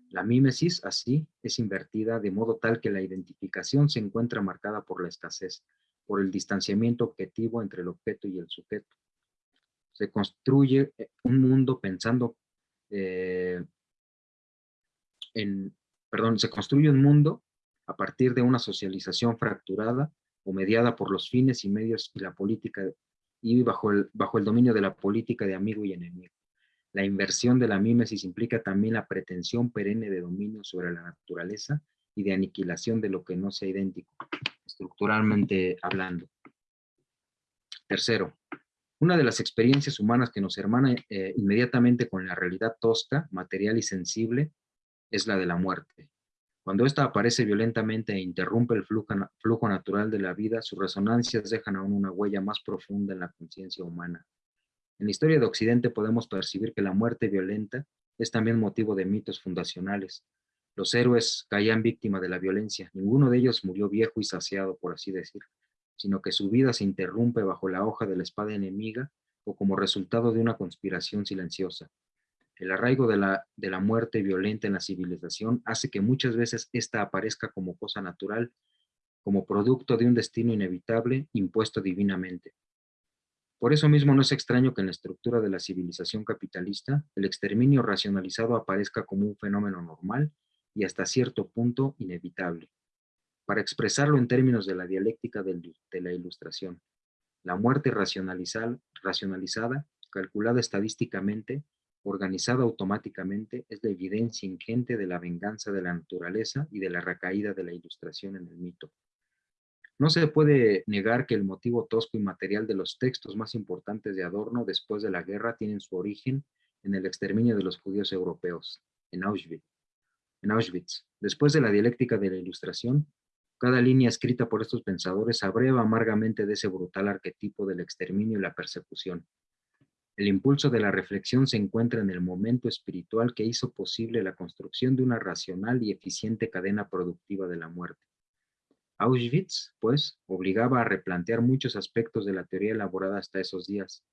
La mímesis, así, es invertida de modo tal que la identificación se encuentra marcada por la escasez, por el distanciamiento objetivo entre el objeto y el sujeto. Se construye eh, un mundo pensando eh, en, perdón, se construye un mundo a partir de una socialización fracturada o mediada por los fines y medios y la política y bajo el, bajo el dominio de la política de amigo y enemigo. La inversión de la mímesis implica también la pretensión perenne de dominio sobre la naturaleza y de aniquilación de lo que no sea idéntico estructuralmente hablando. Tercero, una de las experiencias humanas que nos hermana eh, inmediatamente con la realidad tosca, material y sensible es la de la muerte. Cuando ésta aparece violentamente e interrumpe el flujo, flujo natural de la vida, sus resonancias dejan aún una huella más profunda en la conciencia humana. En la historia de Occidente podemos percibir que la muerte violenta es también motivo de mitos fundacionales. Los héroes caían víctima de la violencia. Ninguno de ellos murió viejo y saciado, por así decir, sino que su vida se interrumpe bajo la hoja de la espada enemiga o como resultado de una conspiración silenciosa. El arraigo de la, de la muerte violenta en la civilización hace que muchas veces ésta aparezca como cosa natural, como producto de un destino inevitable impuesto divinamente. Por eso mismo no es extraño que en la estructura de la civilización capitalista, el exterminio racionalizado aparezca como un fenómeno normal y hasta cierto punto inevitable. Para expresarlo en términos de la dialéctica de la ilustración, la muerte racionalizada, calculada estadísticamente, organizada automáticamente, es la evidencia ingente de la venganza de la naturaleza y de la recaída de la ilustración en el mito. No se puede negar que el motivo tosco y material de los textos más importantes de Adorno después de la guerra tienen su origen en el exterminio de los judíos europeos, en Auschwitz. En Auschwitz. Después de la dialéctica de la ilustración, cada línea escrita por estos pensadores abreva amargamente de ese brutal arquetipo del exterminio y la persecución, el impulso de la reflexión se encuentra en el momento espiritual que hizo posible la construcción de una racional y eficiente cadena productiva de la muerte. Auschwitz, pues, obligaba a replantear muchos aspectos de la teoría elaborada hasta esos días.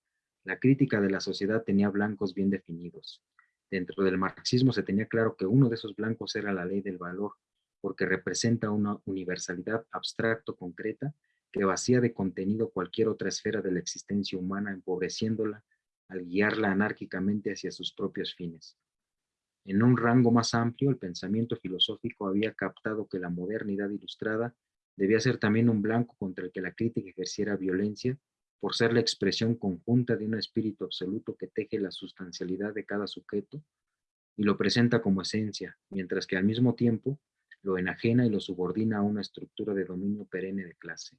La crítica de la sociedad tenía blancos bien definidos. Dentro del marxismo se tenía claro que uno de esos blancos era la ley del valor, porque representa una universalidad abstracto concreta que vacía de contenido cualquier otra esfera de la existencia humana, empobreciéndola al guiarla anárquicamente hacia sus propios fines. En un rango más amplio, el pensamiento filosófico había captado que la modernidad ilustrada debía ser también un blanco contra el que la crítica ejerciera violencia por ser la expresión conjunta de un espíritu absoluto que teje la sustancialidad de cada sujeto y lo presenta como esencia, mientras que al mismo tiempo lo enajena y lo subordina a una estructura de dominio perenne de clase.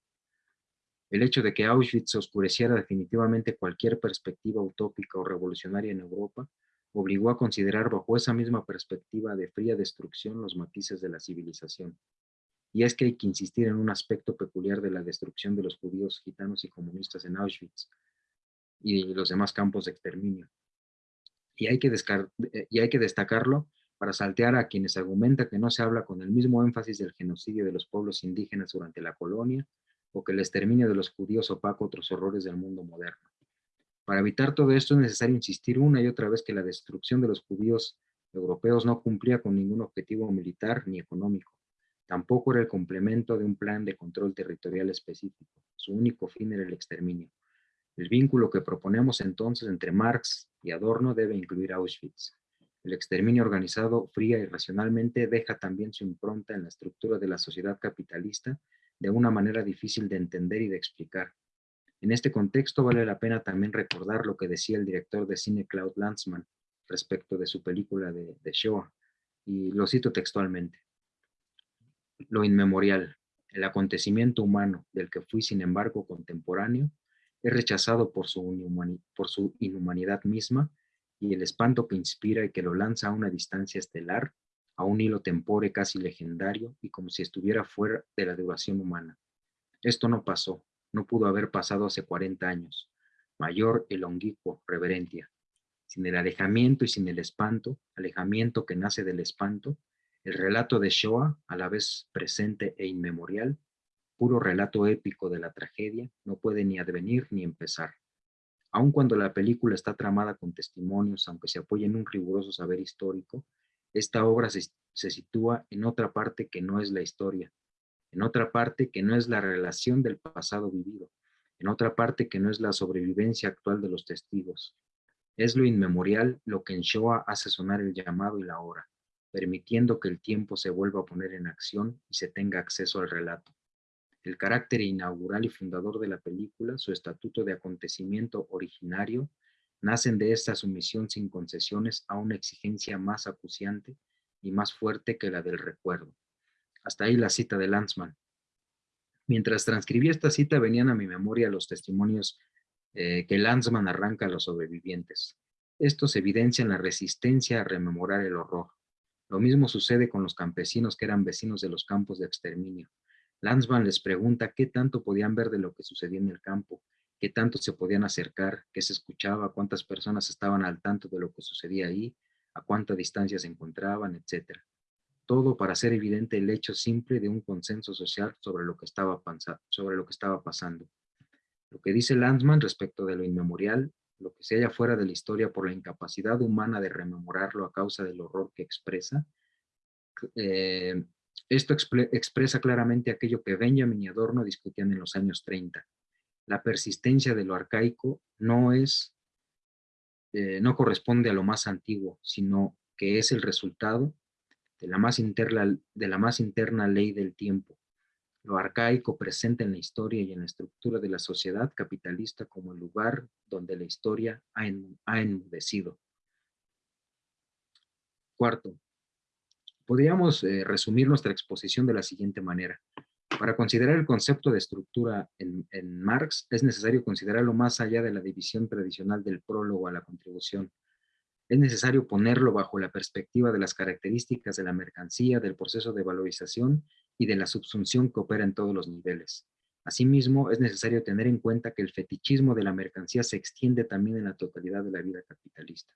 El hecho de que Auschwitz oscureciera definitivamente cualquier perspectiva utópica o revolucionaria en Europa obligó a considerar bajo esa misma perspectiva de fría destrucción los matices de la civilización. Y es que hay que insistir en un aspecto peculiar de la destrucción de los judíos, gitanos y comunistas en Auschwitz y los demás campos de exterminio. Y hay que, eh, destacarlo para saltear a quienes argumentan que no se habla con el mismo énfasis del genocidio de los pueblos indígenas durante la colonia o que el exterminio de los judíos opaca otros horrores del mundo moderno. Para evitar todo esto es necesario insistir una y otra vez que la destrucción de los judíos europeos no cumplía con ningún objetivo militar ni económico. Tampoco era el complemento de un plan de control territorial específico. Su único fin era el exterminio. El vínculo que proponemos entonces entre Marx y Adorno debe incluir Auschwitz. El exterminio organizado fría y racionalmente deja también su impronta en la estructura de la sociedad capitalista de una manera difícil de entender y de explicar. En este contexto vale la pena también recordar lo que decía el director de cine Claude Lanzmann respecto de su película de, de Shoah, y lo cito textualmente. Lo inmemorial, el acontecimiento humano del que fui sin embargo contemporáneo, es rechazado por su, inhumanidad misma y el espanto que inspira y que lo lanza a una distancia estelar a un hilo tempore casi legendario y como si estuviera fuera de la duración humana. Esto no pasó, no pudo haber pasado hace 40 años. Mayor el longuico, reverencia. Sin el alejamiento y sin el espanto, alejamiento que nace del espanto, el relato de Shoah, a la vez presente e inmemorial, puro relato épico de la tragedia, no puede ni advenir ni empezar. Aun cuando la película está tramada con testimonios, aunque se apoye en un riguroso saber histórico, esta obra se, sitúa en otra parte que no es la historia, en otra parte que no es la relación del pasado vivido, en otra parte que no es la sobrevivencia actual de los testigos. Es lo inmemorial lo que en Shoah hace sonar el llamado y la hora, permitiendo que el tiempo se vuelva a poner en acción y se tenga acceso al relato. El carácter inaugural y fundador de la película, su estatuto de acontecimiento originario, nacen de esta sumisión sin concesiones a una exigencia más acuciante y más fuerte que la del recuerdo. Hasta ahí la cita de Lanzmann. Mientras transcribía esta cita venían a mi memoria los testimonios eh, que Lanzmann arranca a los sobrevivientes. Estos evidencian la resistencia a rememorar el horror. Lo mismo sucede con los campesinos que eran vecinos de los campos de exterminio. Lanzmann les pregunta qué tanto podían ver de lo que sucedía en el campo, qué tanto se podían acercar, qué se escuchaba, cuántas personas estaban al tanto de lo que sucedía ahí, a cuánta distancia se encontraban, etc. Todo para hacer evidente el hecho simple de un consenso social sobre lo que estaba, pasando. Lo que dice Lanzmann respecto de lo inmemorial, lo que se halla fuera de la historia por la incapacidad humana de rememorarlo a causa del horror que expresa, eh, esto expresa claramente aquello que Benjamin y Adorno discutían en los años 30. La persistencia de lo arcaico no es, eh, no corresponde a lo más antiguo, sino que es el resultado de la más interna, de la más interna ley del tiempo, lo arcaico presente en la historia y en la estructura de la sociedad capitalista como el lugar donde la historia ha, enmudecido. Cuarto, podríamos eh, resumir nuestra exposición de la siguiente manera. Para considerar el concepto de estructura en, Marx, es necesario considerarlo más allá de la división tradicional del prólogo a la contribución. Es necesario ponerlo bajo la perspectiva de las características de la mercancía, del proceso de valorización y de la subsunción que opera en todos los niveles. Asimismo, es necesario tener en cuenta que el fetichismo de la mercancía se extiende también en la totalidad de la vida capitalista.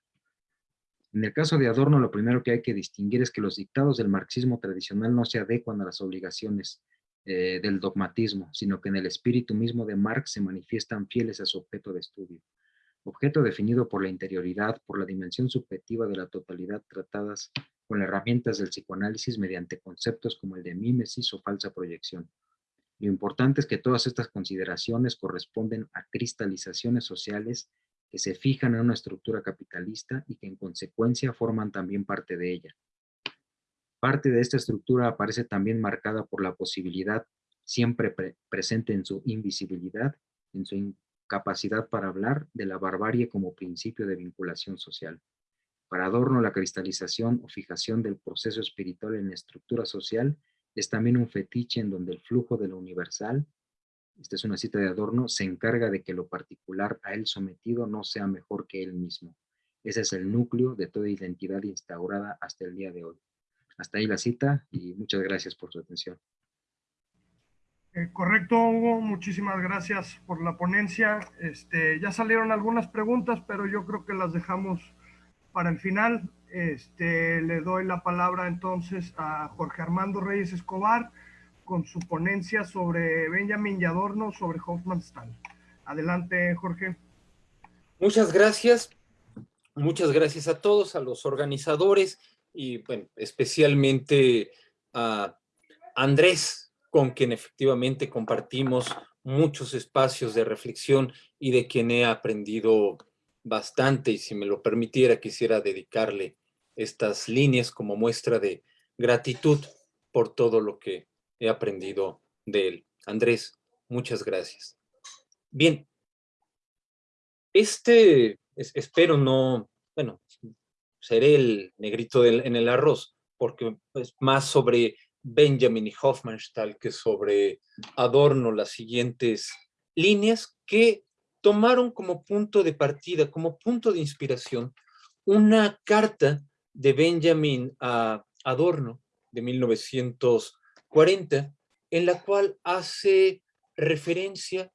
En el caso de Adorno, lo primero que hay que distinguir es que los dictados del marxismo tradicional no se adecuan a las obligaciones eh, del dogmatismo, sino que en el espíritu mismo de Marx se manifiestan fieles a su objeto de estudio. Objeto definido por la interioridad, por la dimensión subjetiva de la totalidad tratadas con herramientas del psicoanálisis mediante conceptos como el de mímesis o falsa proyección. Lo importante es que todas estas consideraciones corresponden a cristalizaciones sociales que se fijan en una estructura capitalista y que en consecuencia forman también parte de ella. Parte de esta estructura aparece también marcada por la posibilidad, siempre presente en su invisibilidad, en su incapacidad para hablar, de la barbarie como principio de vinculación social. Para Adorno, la cristalización o fijación del proceso espiritual en la estructura social es también un fetiche en donde el flujo de lo universal esta es una cita de Adorno, se encarga de que lo particular a él sometido no sea mejor que él mismo. Ese es el núcleo de toda identidad instaurada hasta el día de hoy. Hasta ahí la cita y muchas gracias por su atención. Eh, correcto, Hugo. Muchísimas gracias por la ponencia. Este, ya salieron algunas preguntas, pero yo creo que las dejamos para el final. Este, le doy la palabra entonces a Jorge Armando Reyes Escobar con su ponencia sobre Benjamin y Adorno sobre Hofmannsthal. Adelante, Jorge. Muchas gracias. Muchas gracias a todos, a los organizadores y bueno, especialmente a Andrés, con quien efectivamente compartimos muchos espacios de reflexión y de quien he aprendido bastante y si me lo permitiera quisiera dedicarle estas líneas como muestra de gratitud por todo lo que he aprendido de él. Andrés, muchas gracias. Bien, este, espero no, bueno, seré el negrito en el arroz, porque es más sobre Benjamin y Hofmannsthal que sobre Adorno las siguientes líneas que tomaron como punto de partida, como punto de inspiración, una carta de Benjamin a Adorno de 1900 40, en la cual hace referencia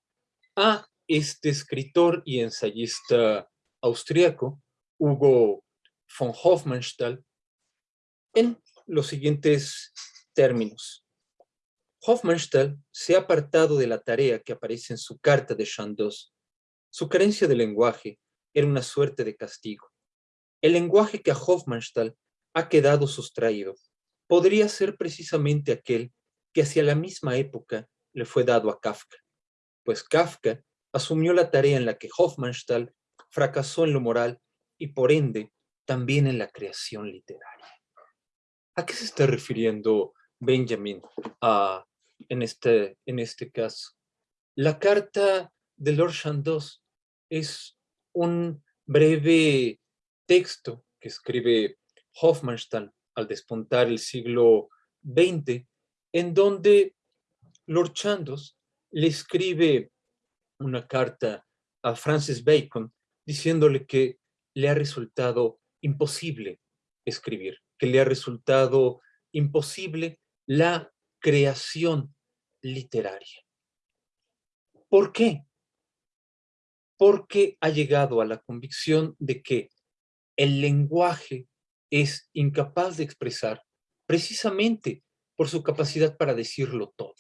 a este escritor y ensayista austriaco, Hugo von Hofmannsthal, en los siguientes términos. Hofmannsthal se ha apartado de la tarea que aparece en su carta de Chandos. Su carencia de lenguaje era una suerte de castigo. El lenguaje que a Hofmannsthal ha quedado sustraído podría ser precisamente aquel que hacia la misma época le fue dado a Kafka, pues Kafka asumió la tarea en la que Hofmannsthal fracasó en lo moral y por ende también en la creación literaria. ¿A qué se está refiriendo Benjamin en, este, en este caso? La carta de Lord Chandos es un breve texto que escribe Hofmannsthal al despuntar el siglo XX, en donde Lord Chandos le escribe una carta a Francis Bacon diciéndole que le ha resultado imposible escribir, que le ha resultado imposible la creación literaria. ¿Por qué? Porque ha llegado a la convicción de que el lenguaje es incapaz de expresar precisamente por su capacidad para decirlo todo.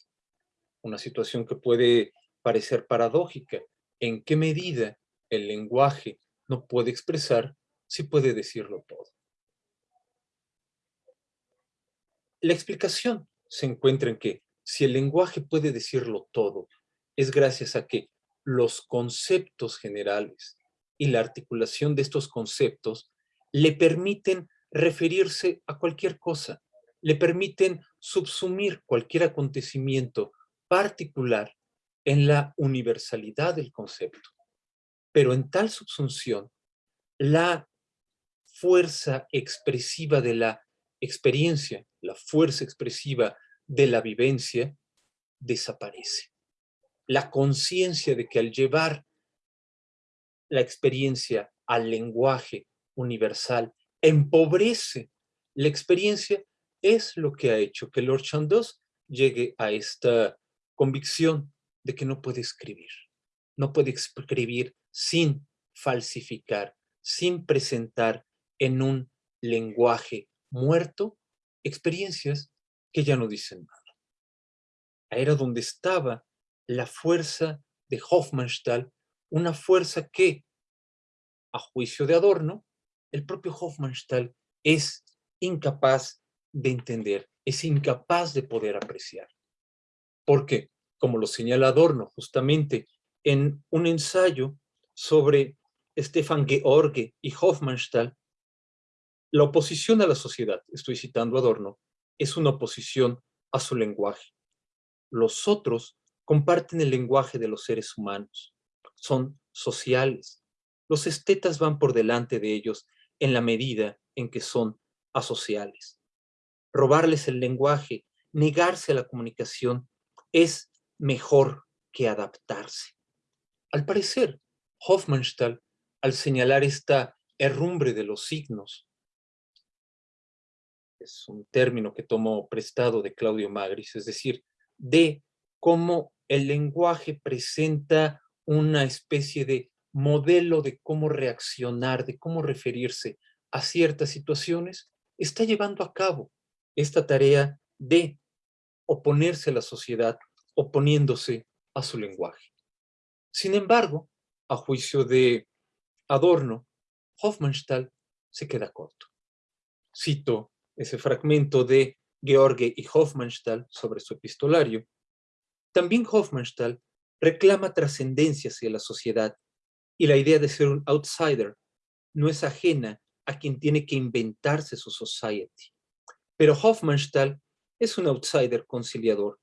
Una situación que puede parecer paradójica. ¿En qué medida el lenguaje no puede expresar si puede decirlo todo? La explicación se encuentra en que si el lenguaje puede decirlo todo, es gracias a que los conceptos generales y la articulación de estos conceptos le permiten referirse a cualquier cosa, le permiten subsumir cualquier acontecimiento particular en la universalidad del concepto. Pero en tal subsunción, la fuerza expresiva de la experiencia, la fuerza expresiva de la vivencia, desaparece. La conciencia de que al llevar la experiencia al lenguaje universal empobrece la experiencia es lo que ha hecho que Lord Chandos llegue a esta convicción de que no puede escribir. No puede escribir sin falsificar, sin presentar en un lenguaje muerto experiencias que ya no dicen nada. Era donde estaba la fuerza de Hofmannsthal, una fuerza que, a juicio de Adorno, el propio Hofmannsthal es incapaz de entender, es incapaz de poder apreciar. Porque, como lo señala Adorno justamente en un ensayo sobre Stefan George y Hofmannsthal, la oposición a la sociedad, estoy citando Adorno, es una oposición a su lenguaje. Los otros comparten el lenguaje de los seres humanos, son sociales. Los estetas van por delante de ellos en la medida en que son asociales. Robarles el lenguaje, negarse a la comunicación, es mejor que adaptarse. Al parecer, Hofmannsthal, al señalar esta herrumbre de los signos, un término que tomo prestado de Claudio Magris, es decir, de cómo el lenguaje presenta una especie de modelo de cómo reaccionar, de cómo referirse a ciertas situaciones, está llevando a cabo esta tarea de oponerse a la sociedad, oponiéndose a su lenguaje. Sin embargo, a juicio de Adorno, Hofmannsthal se queda corto. Cito ese fragmento de George y Hofmannsthal sobre su epistolario. También Hofmannsthal reclama trascendencia hacia la sociedad y la idea de ser un outsider no es ajena a quien tiene que inventarse su society. Pero Hofmannsthal es un outsider conciliador,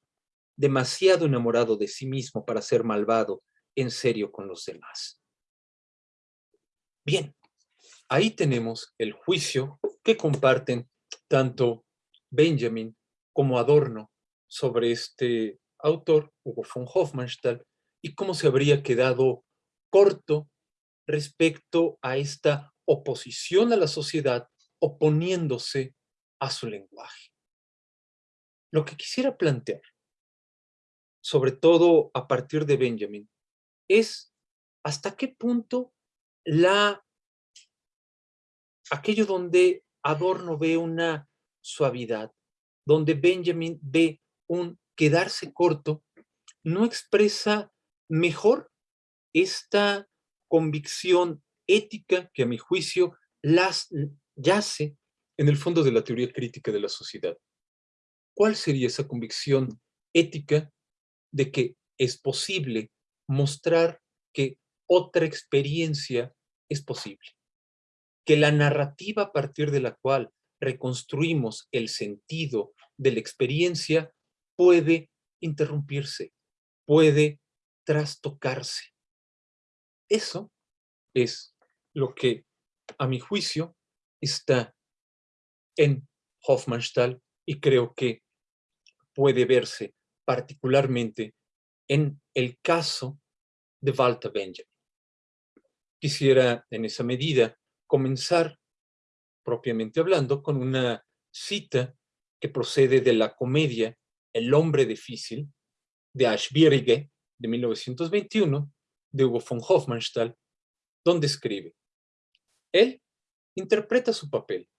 demasiado enamorado de sí mismo para ser malvado en serio con los demás. Bien, ahí tenemos el juicio que comparten tanto Benjamin como Adorno sobre este autor, Hugo von Hofmannsthal, y cómo se habría quedado corto respecto a esta oposición a la sociedad oponiéndose a su lenguaje. Lo que quisiera plantear, sobre todo a partir de Benjamin, es hasta qué punto la aquello donde Adorno ve una suavidad, donde Benjamin ve un quedarse corto, no expresa mejor esta convicción ética que a mi juicio las yace en el fondo de la teoría crítica de la sociedad. ¿Cuál sería esa convicción ética de que es posible mostrar que otra experiencia es posible? Que la narrativa a partir de la cual reconstruimos el sentido de la experiencia puede interrumpirse, puede trastocarse. Eso es lo que, a mi juicio, está en Hofmannsthal y creo que puede verse particularmente en el caso de Walter Benjamin. Quisiera, en esa medida, comenzar, propiamente hablando, con una cita que procede de la comedia El hombre difícil, de Ashbierige, de 1921, de Hugo von Hofmannsthal, donde escribe, él interpreta su papel,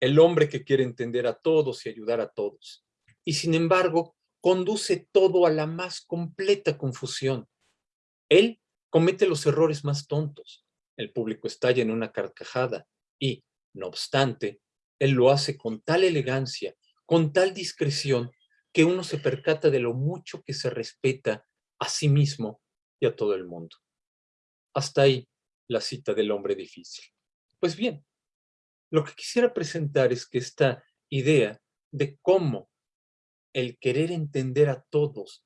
el hombre que quiere entender a todos y ayudar a todos, y sin embargo conduce todo a la más completa confusión. Él comete los errores más tontos, el público estalla en una carcajada y, no obstante, él lo hace con tal elegancia, con tal discreción, que uno se percata de lo mucho que se respeta a sí mismo y a todo el mundo. Hasta ahí la cita del hombre difícil. Pues bien, lo que quisiera presentar es que esta idea de cómo el querer entender a todos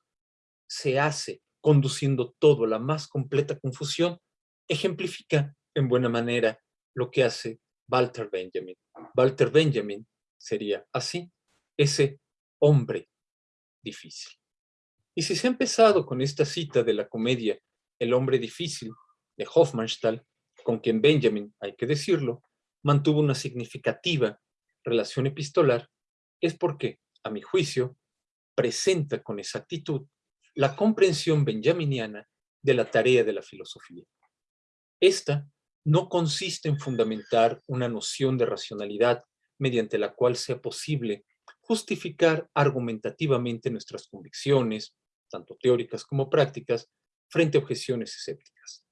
se hace conduciendo todo a la más completa confusión, ejemplifica en buena manera lo que hace Walter Benjamin. Walter Benjamin sería así, ese hombre difícil. Y si se ha empezado con esta cita de la comedia El hombre difícil de Hofmannsthal, con quien Benjamin, hay que decirlo, mantuvo una significativa relación epistolar, es porque, a mi juicio, presenta con exactitud la comprensión benjaminiana de la tarea de la filosofía. Esta no consiste en fundamentar una noción de racionalidad mediante la cual sea posible justificar argumentativamente nuestras convicciones, tanto teóricas como prácticas, frente a objeciones escépticas.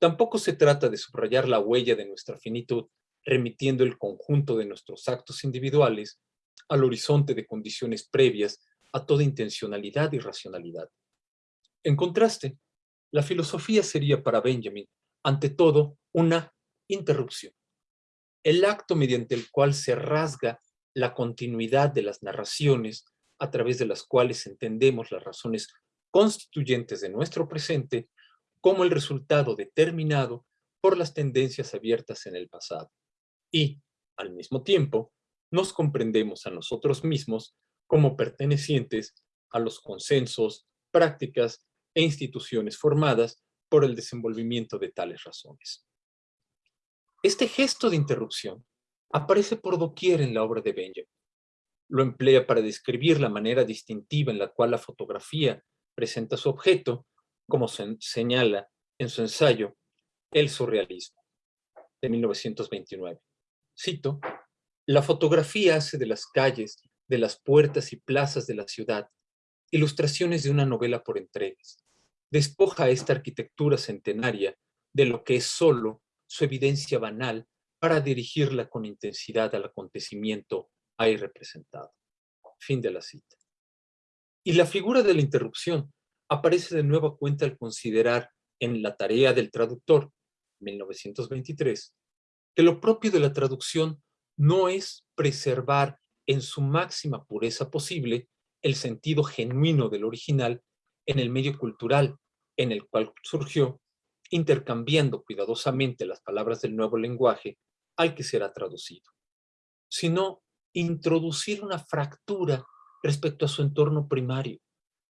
Tampoco se trata de subrayar la huella de nuestra finitud, remitiendo el conjunto de nuestros actos individuales al horizonte de condiciones previas a toda intencionalidad y racionalidad. En contraste, la filosofía sería para Benjamin, ante todo, una interrupción. El acto mediante el cual se rasga la continuidad de las narraciones a través de las cuales entendemos las razones constituyentes de nuestro presente como el resultado determinado por las tendencias abiertas en el pasado. Y, al mismo tiempo, nos comprendemos a nosotros mismos como pertenecientes a los consensos, prácticas e instituciones formadas por el desenvolvimiento de tales razones. Este gesto de interrupción aparece por doquier en la obra de Benjamin. Lo emplea para describir la manera distintiva en la cual la fotografía presenta su objeto, como se señala en su ensayo El surrealismo, de 1929. Cito, la fotografía hace de las calles, de las puertas y plazas de la ciudad, ilustraciones de una novela por entregas. Despoja a esta arquitectura centenaria de lo que es solo su evidencia banal para dirigirla con intensidad al acontecimiento ahí representado. Fin de la cita. Y la figura de la interrupción aparece de nueva cuenta al considerar en La tarea del traductor, 1923, que lo propio de la traducción no es preservar en su máxima pureza posible el sentido genuino del original en el medio cultural en el cual surgió, intercambiando cuidadosamente las palabras del nuevo lenguaje al que será traducido, sino introducir una fractura respecto a su entorno primario,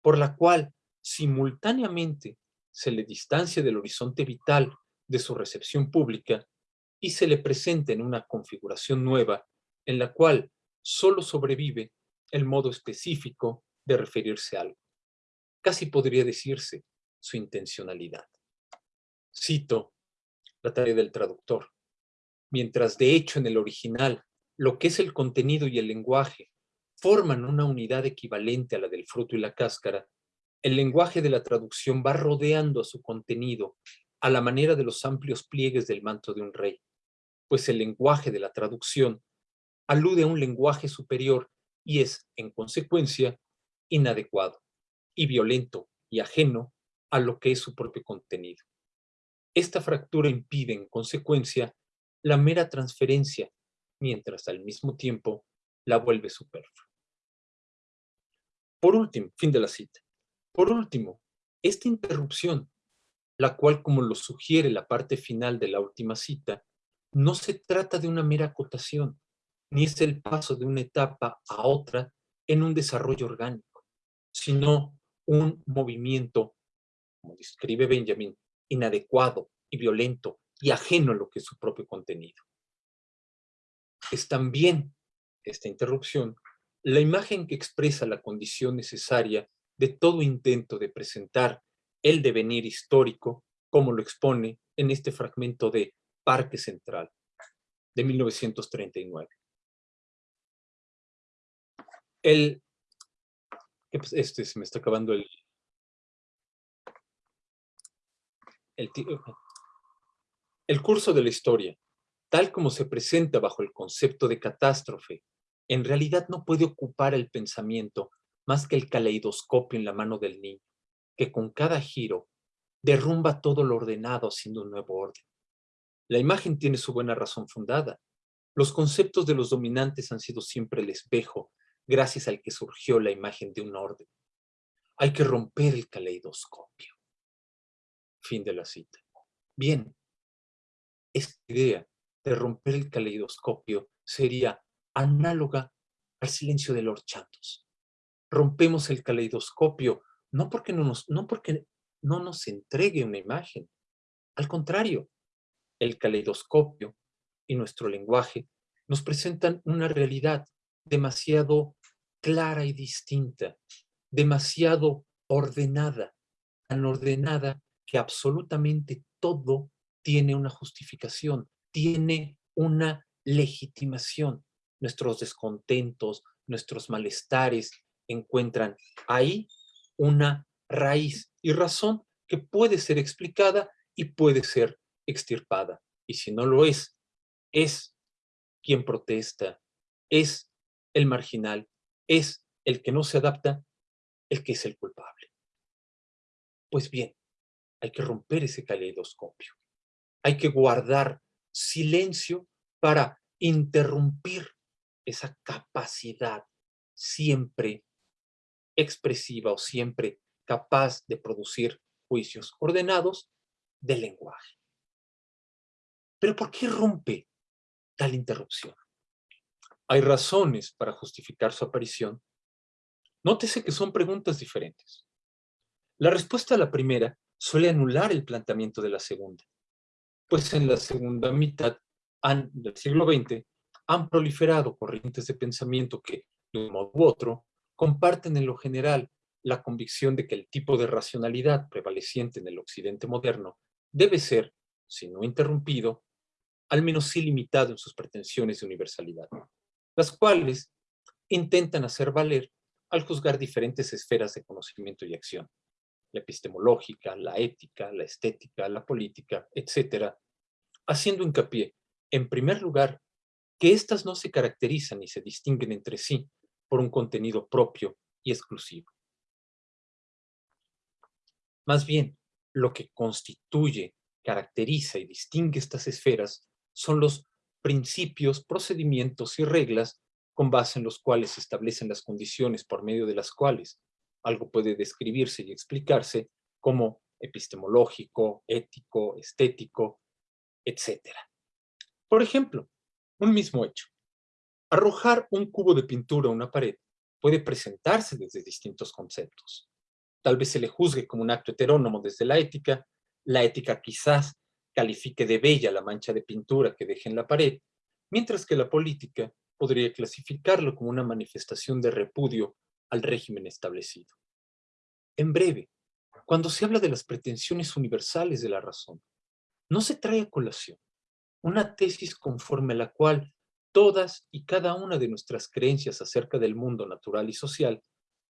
por la cual simultáneamente se le distancia del horizonte vital de su recepción pública y se le presenta en una configuración nueva en la cual solo sobrevive el modo específico de referirse a algo. Casi podría decirse su intencionalidad. Cito la tarea del traductor mientras de hecho en el original lo que es el contenido y el lenguaje forman una unidad equivalente a la del fruto y la cáscara, el lenguaje de la traducción va rodeando a su contenido a la manera de los amplios pliegues del manto de un rey, pues el lenguaje de la traducción alude a un lenguaje superior y es, en consecuencia, inadecuado y violento y ajeno a lo que es su propio contenido. Esta fractura impide, en consecuencia, la mera transferencia, mientras al mismo tiempo la vuelve superflua. Por último, fin de la cita. Por último, esta interrupción, la cual, como lo sugiere la parte final de la última cita, no se trata de una mera acotación, ni es el paso de una etapa a otra en un desarrollo orgánico, sino un movimiento, como describe Benjamin, inadecuado y violento y ajeno a lo que es su propio contenido. Es también esta interrupción la imagen que expresa la condición necesaria de todo intento de presentar el devenir histórico, como lo expone en este fragmento de Parque Central, de 1939. El, pues, este se me está acabando el, el, el curso de la historia, tal como se presenta bajo el concepto de catástrofe, en realidad no puede ocupar el pensamiento más que el caleidoscopio en la mano del niño, que con cada giro derrumba todo lo ordenado haciendo un nuevo orden. La imagen tiene su buena razón fundada. Los conceptos de los dominantes han sido siempre el espejo, gracias al que surgió la imagen de un orden. Hay que romper el caleidoscopio. Fin de la cita. Bien, esta idea de romper el caleidoscopio sería análoga al silencio de Lord Chantos. Rompemos el caleidoscopio no porque no nos, no porque no nos entregue una imagen. Al contrario, el caleidoscopio y nuestro lenguaje nos presentan una realidad demasiado clara y distinta, demasiado ordenada, tan ordenada que absolutamente todo tiene una justificación, tiene una legitimación. Nuestros descontentos, nuestros malestares encuentran ahí una raíz y razón que puede ser explicada y puede ser extirpada. Y si no lo es, es quien protesta, es el marginal, es el que no se adapta, el que es el culpable. Pues bien, hay que romper ese caleidoscopio. Hay que guardar silencio para interrumpir esa capacidad siempre expresiva o siempre capaz de producir juicios ordenados del lenguaje. Pero ¿por qué rompe tal interrupción? Hay razones para justificar su aparición. Nótese que son preguntas diferentes. La respuesta a la primera suele anular el planteamiento de la segunda, pues en la segunda mitad del siglo XX han proliferado corrientes de pensamiento que, de un modo u otro, comparten en lo general la convicción de que el tipo de racionalidad prevaleciente en el occidente moderno debe ser, si no interrumpido, al menos ilimitado en sus pretensiones de universalidad, las cuales intentan hacer valer al juzgar diferentes esferas de conocimiento y acción, la epistemológica, la ética, la estética, la política, etcétera, haciendo hincapié, en primer lugar, que éstas no se caracterizan ni se distinguen entre sí por un contenido propio y exclusivo. Más bien, lo que constituye, caracteriza y distingue estas esferas son los principios, procedimientos y reglas con base en los cuales se establecen las condiciones por medio de las cuales algo puede describirse y explicarse como epistemológico, ético, estético, etc. Por ejemplo, un mismo hecho. Arrojar un cubo de pintura a una pared puede presentarse desde distintos conceptos. Tal vez se le juzgue como un acto heterónomo desde la ética, la ética quizás califique de bella la mancha de pintura que deje en la pared, mientras que la política podría clasificarlo como una manifestación de repudio al régimen establecido. En breve, cuando se habla de las pretensiones universales de la razón, no se trae a colación una tesis conforme a la cual todas y cada una de nuestras creencias acerca del mundo natural y social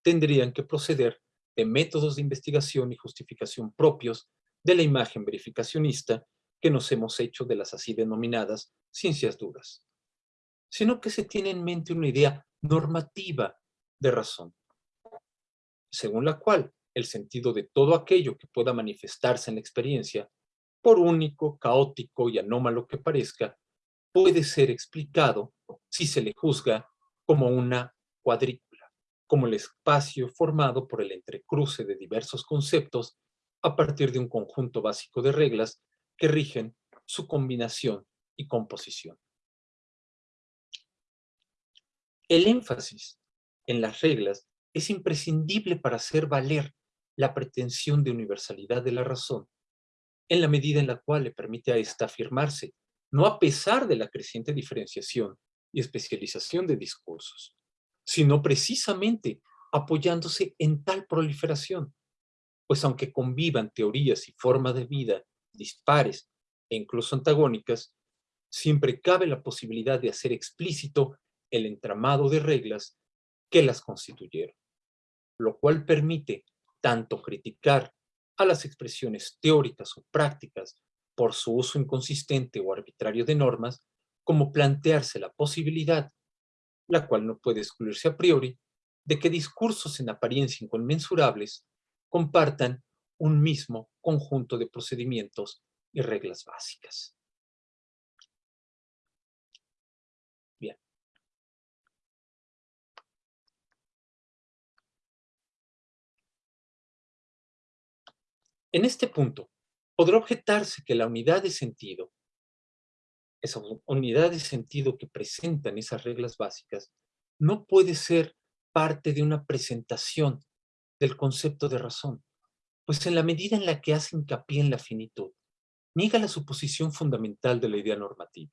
tendrían que proceder de métodos de investigación y justificación propios de la imagen verificacionista que nos hemos hecho de las así denominadas ciencias duras, sino que se tiene en mente una idea normativa de razón, según la cual el sentido de todo aquello que pueda manifestarse en la experiencia, por único, caótico y anómalo que parezca, puede ser explicado si se le juzga como una cuadrícula, como el espacio formado por el entrecruce de diversos conceptos a partir de un conjunto básico de reglas que rigen su combinación y composición. El énfasis en las reglas es imprescindible para hacer valer la pretensión de universalidad de la razón, en la medida en la cual le permite a ésta afirmarse, no a pesar de la creciente diferenciación y especialización de discursos, sino precisamente apoyándose en tal proliferación, pues aunque convivan teorías y formas de vida dispares e incluso antagónicas, siempre cabe la posibilidad de hacer explícito el entramado de reglas que las constituyeron, lo cual permite tanto criticar a las expresiones teóricas o prácticas por su uso inconsistente o arbitrario de normas, como plantearse la posibilidad, la cual no puede excluirse a priori, de que discursos en apariencia inconmensurables compartan un mismo conjunto de procedimientos y reglas básicas. Bien. En este punto, podrá objetarse que la unidad de sentido, esa unidad de sentido que presentan esas reglas básicas, no puede ser parte de una presentación del concepto de razón, pues en la medida en la que hace hincapié en la finitud, niega la suposición fundamental de la idea normativa,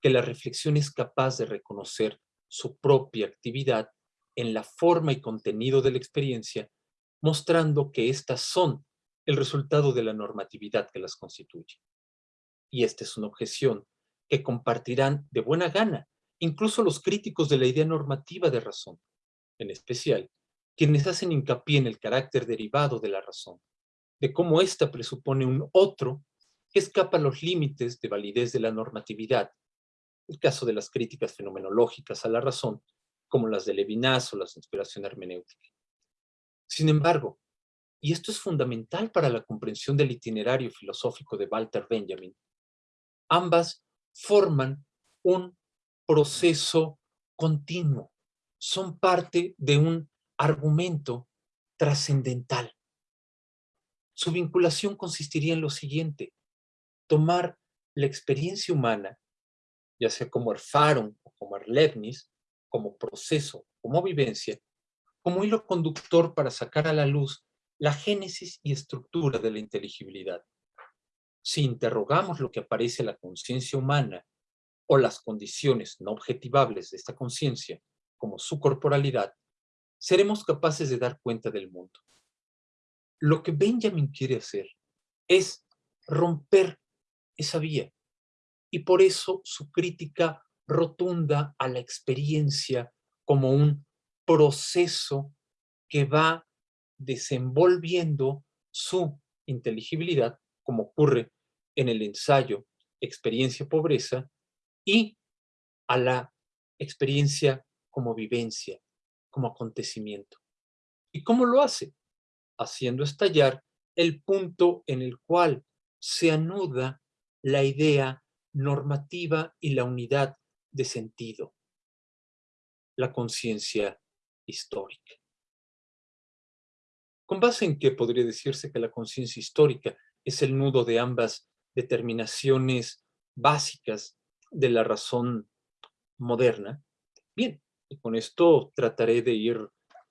que la reflexión es capaz de reconocer su propia actividad en la forma y contenido de la experiencia, mostrando que éstas son el resultado de la normatividad que las constituye. Y esta es una objeción que compartirán de buena gana incluso los críticos de la idea normativa de razón, en especial quienes hacen hincapié en el carácter derivado de la razón, de cómo ésta presupone un otro que escapa a los límites de validez de la normatividad, el caso de las críticas fenomenológicas a la razón, como las de Levinas o la inspiración hermenéutica. Sin embargo, y esto es fundamental para la comprensión del itinerario filosófico de Walter Benjamin, ambas forman un proceso continuo, son parte de un argumento trascendental. Su vinculación consistiría en lo siguiente, tomar la experiencia humana, ya sea como Erfahrung o como Erlebnis, como proceso, como vivencia, como hilo conductor para sacar a la luz la génesis y estructura de la inteligibilidad. Si interrogamos lo que aparece en la conciencia humana o las condiciones no objetivables de esta conciencia, como su corporalidad, seremos capaces de dar cuenta del mundo. Lo que Benjamin quiere hacer es romper esa vía. Y por eso su crítica rotunda a la experiencia como un proceso que va desenvolviendo su inteligibilidad, como ocurre en el ensayo Experiencia Pobreza, y a la experiencia como vivencia, como acontecimiento. ¿Y cómo lo hace? Haciendo estallar el punto en el cual se anuda la idea normativa y la unidad de sentido, la conciencia histórica. ¿Con base en qué podría decirse que la conciencia histórica es el nudo de ambas determinaciones básicas de la razón moderna? Bien, y con esto trataré de ir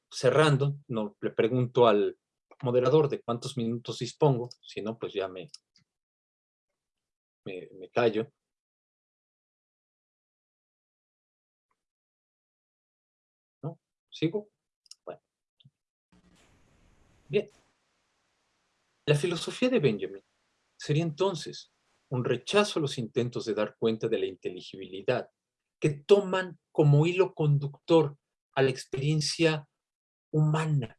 cerrando. No, le pregunto al moderador de cuántos minutos dispongo, si no, pues ya me, me, callo. ¿No? ¿Sigo? Bueno. Bien. La filosofía de Benjamin sería entonces un rechazo a los intentos de dar cuenta de la inteligibilidad que toman como hilo conductor a la experiencia humana,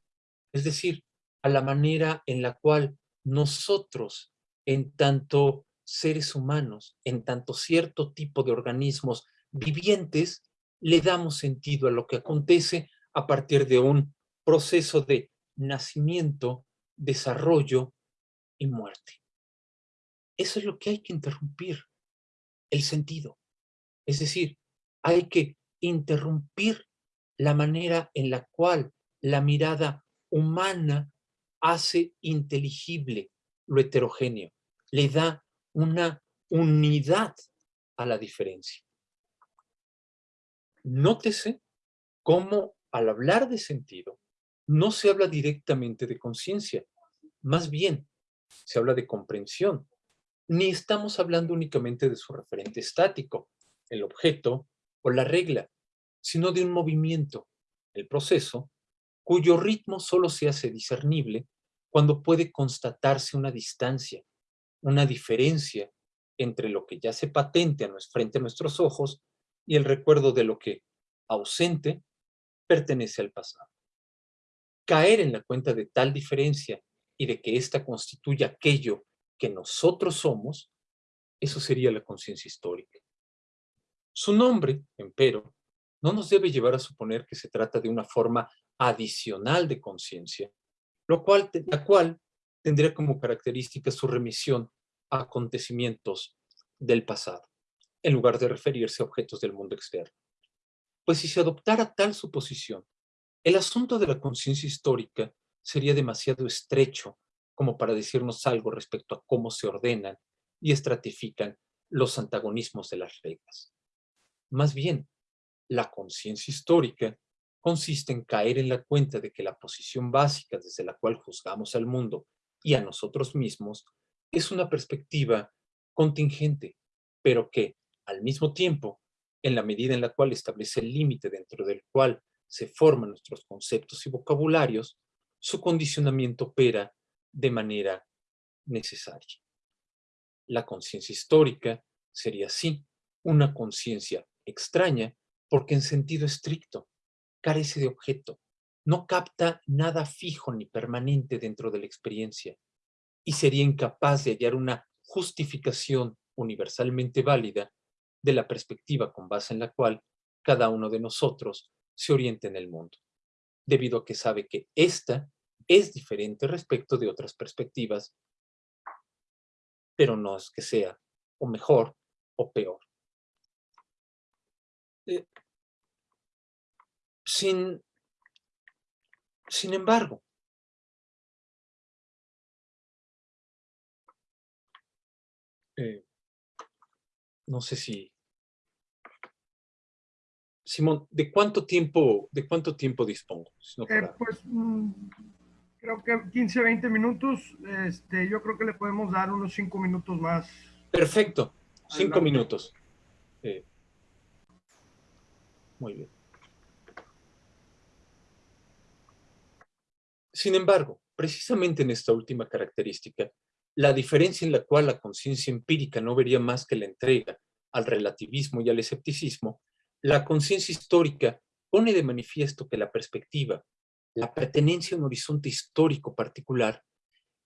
es decir, a la manera en la cual nosotros, en tanto seres humanos, en tanto cierto tipo de organismos vivientes, le damos sentido a lo que acontece a partir de un proceso de nacimiento, desarrollo y muerte. Eso es lo que hay que interrumpir, el sentido. Es decir, hay que interrumpir la manera en la cual la mirada humana hace inteligible lo heterogéneo, le da una unidad a la diferencia. Nótese cómo al hablar de sentido, no se habla directamente de conciencia, más bien se habla de comprensión. Ni estamos hablando únicamente de su referente estático, el objeto o la regla, sino de un movimiento, el proceso, cuyo ritmo solo se hace discernible cuando puede constatarse una distancia, una diferencia entre lo que ya se patente frente a nuestros ojos y el recuerdo de lo que, ausente, pertenece al pasado. Caer en la cuenta de tal diferencia y de que ésta constituye aquello que nosotros somos, eso sería la conciencia histórica. Su nombre, empero, no nos debe llevar a suponer que se trata de una forma adicional de conciencia, la cual tendría como característica su remisión a acontecimientos del pasado, en lugar de referirse a objetos del mundo externo. Pues si se adoptara tal suposición, el asunto de la conciencia histórica sería demasiado estrecho como para decirnos algo respecto a cómo se ordenan y estratifican los antagonismos de las reglas. Más bien, la conciencia histórica consiste en caer en la cuenta de que la posición básica desde la cual juzgamos al mundo y a nosotros mismos es una perspectiva contingente, pero que, al mismo tiempo, en la medida en la cual establece el límite dentro del cual se forman nuestros conceptos y vocabularios, su condicionamiento opera de manera necesaria. La conciencia histórica sería así una conciencia extraña porque en sentido estricto carece de objeto, no capta nada fijo ni permanente dentro de la experiencia y sería incapaz de hallar una justificación universalmente válida de la perspectiva con base en la cual cada uno de nosotros se orienta en el mundo, debido a que sabe que ésta es diferente respecto de otras perspectivas, pero no es que sea o mejor o peor. Eh, sin, sin embargo, eh, no sé si... Simón, ¿de cuánto tiempo, de cuánto tiempo dispongo? Eh, pues mm, creo que 15, 20 minutos. Este, yo creo que le podemos dar unos 5 minutos más. Perfecto, 5 minutos. Eh, muy bien. Sin embargo, precisamente en esta última característica, la diferencia en la cual la conciencia empírica no vería más que la entrega al relativismo y al escepticismo, la conciencia histórica pone de manifiesto que la perspectiva, la pertenencia a un horizonte histórico particular,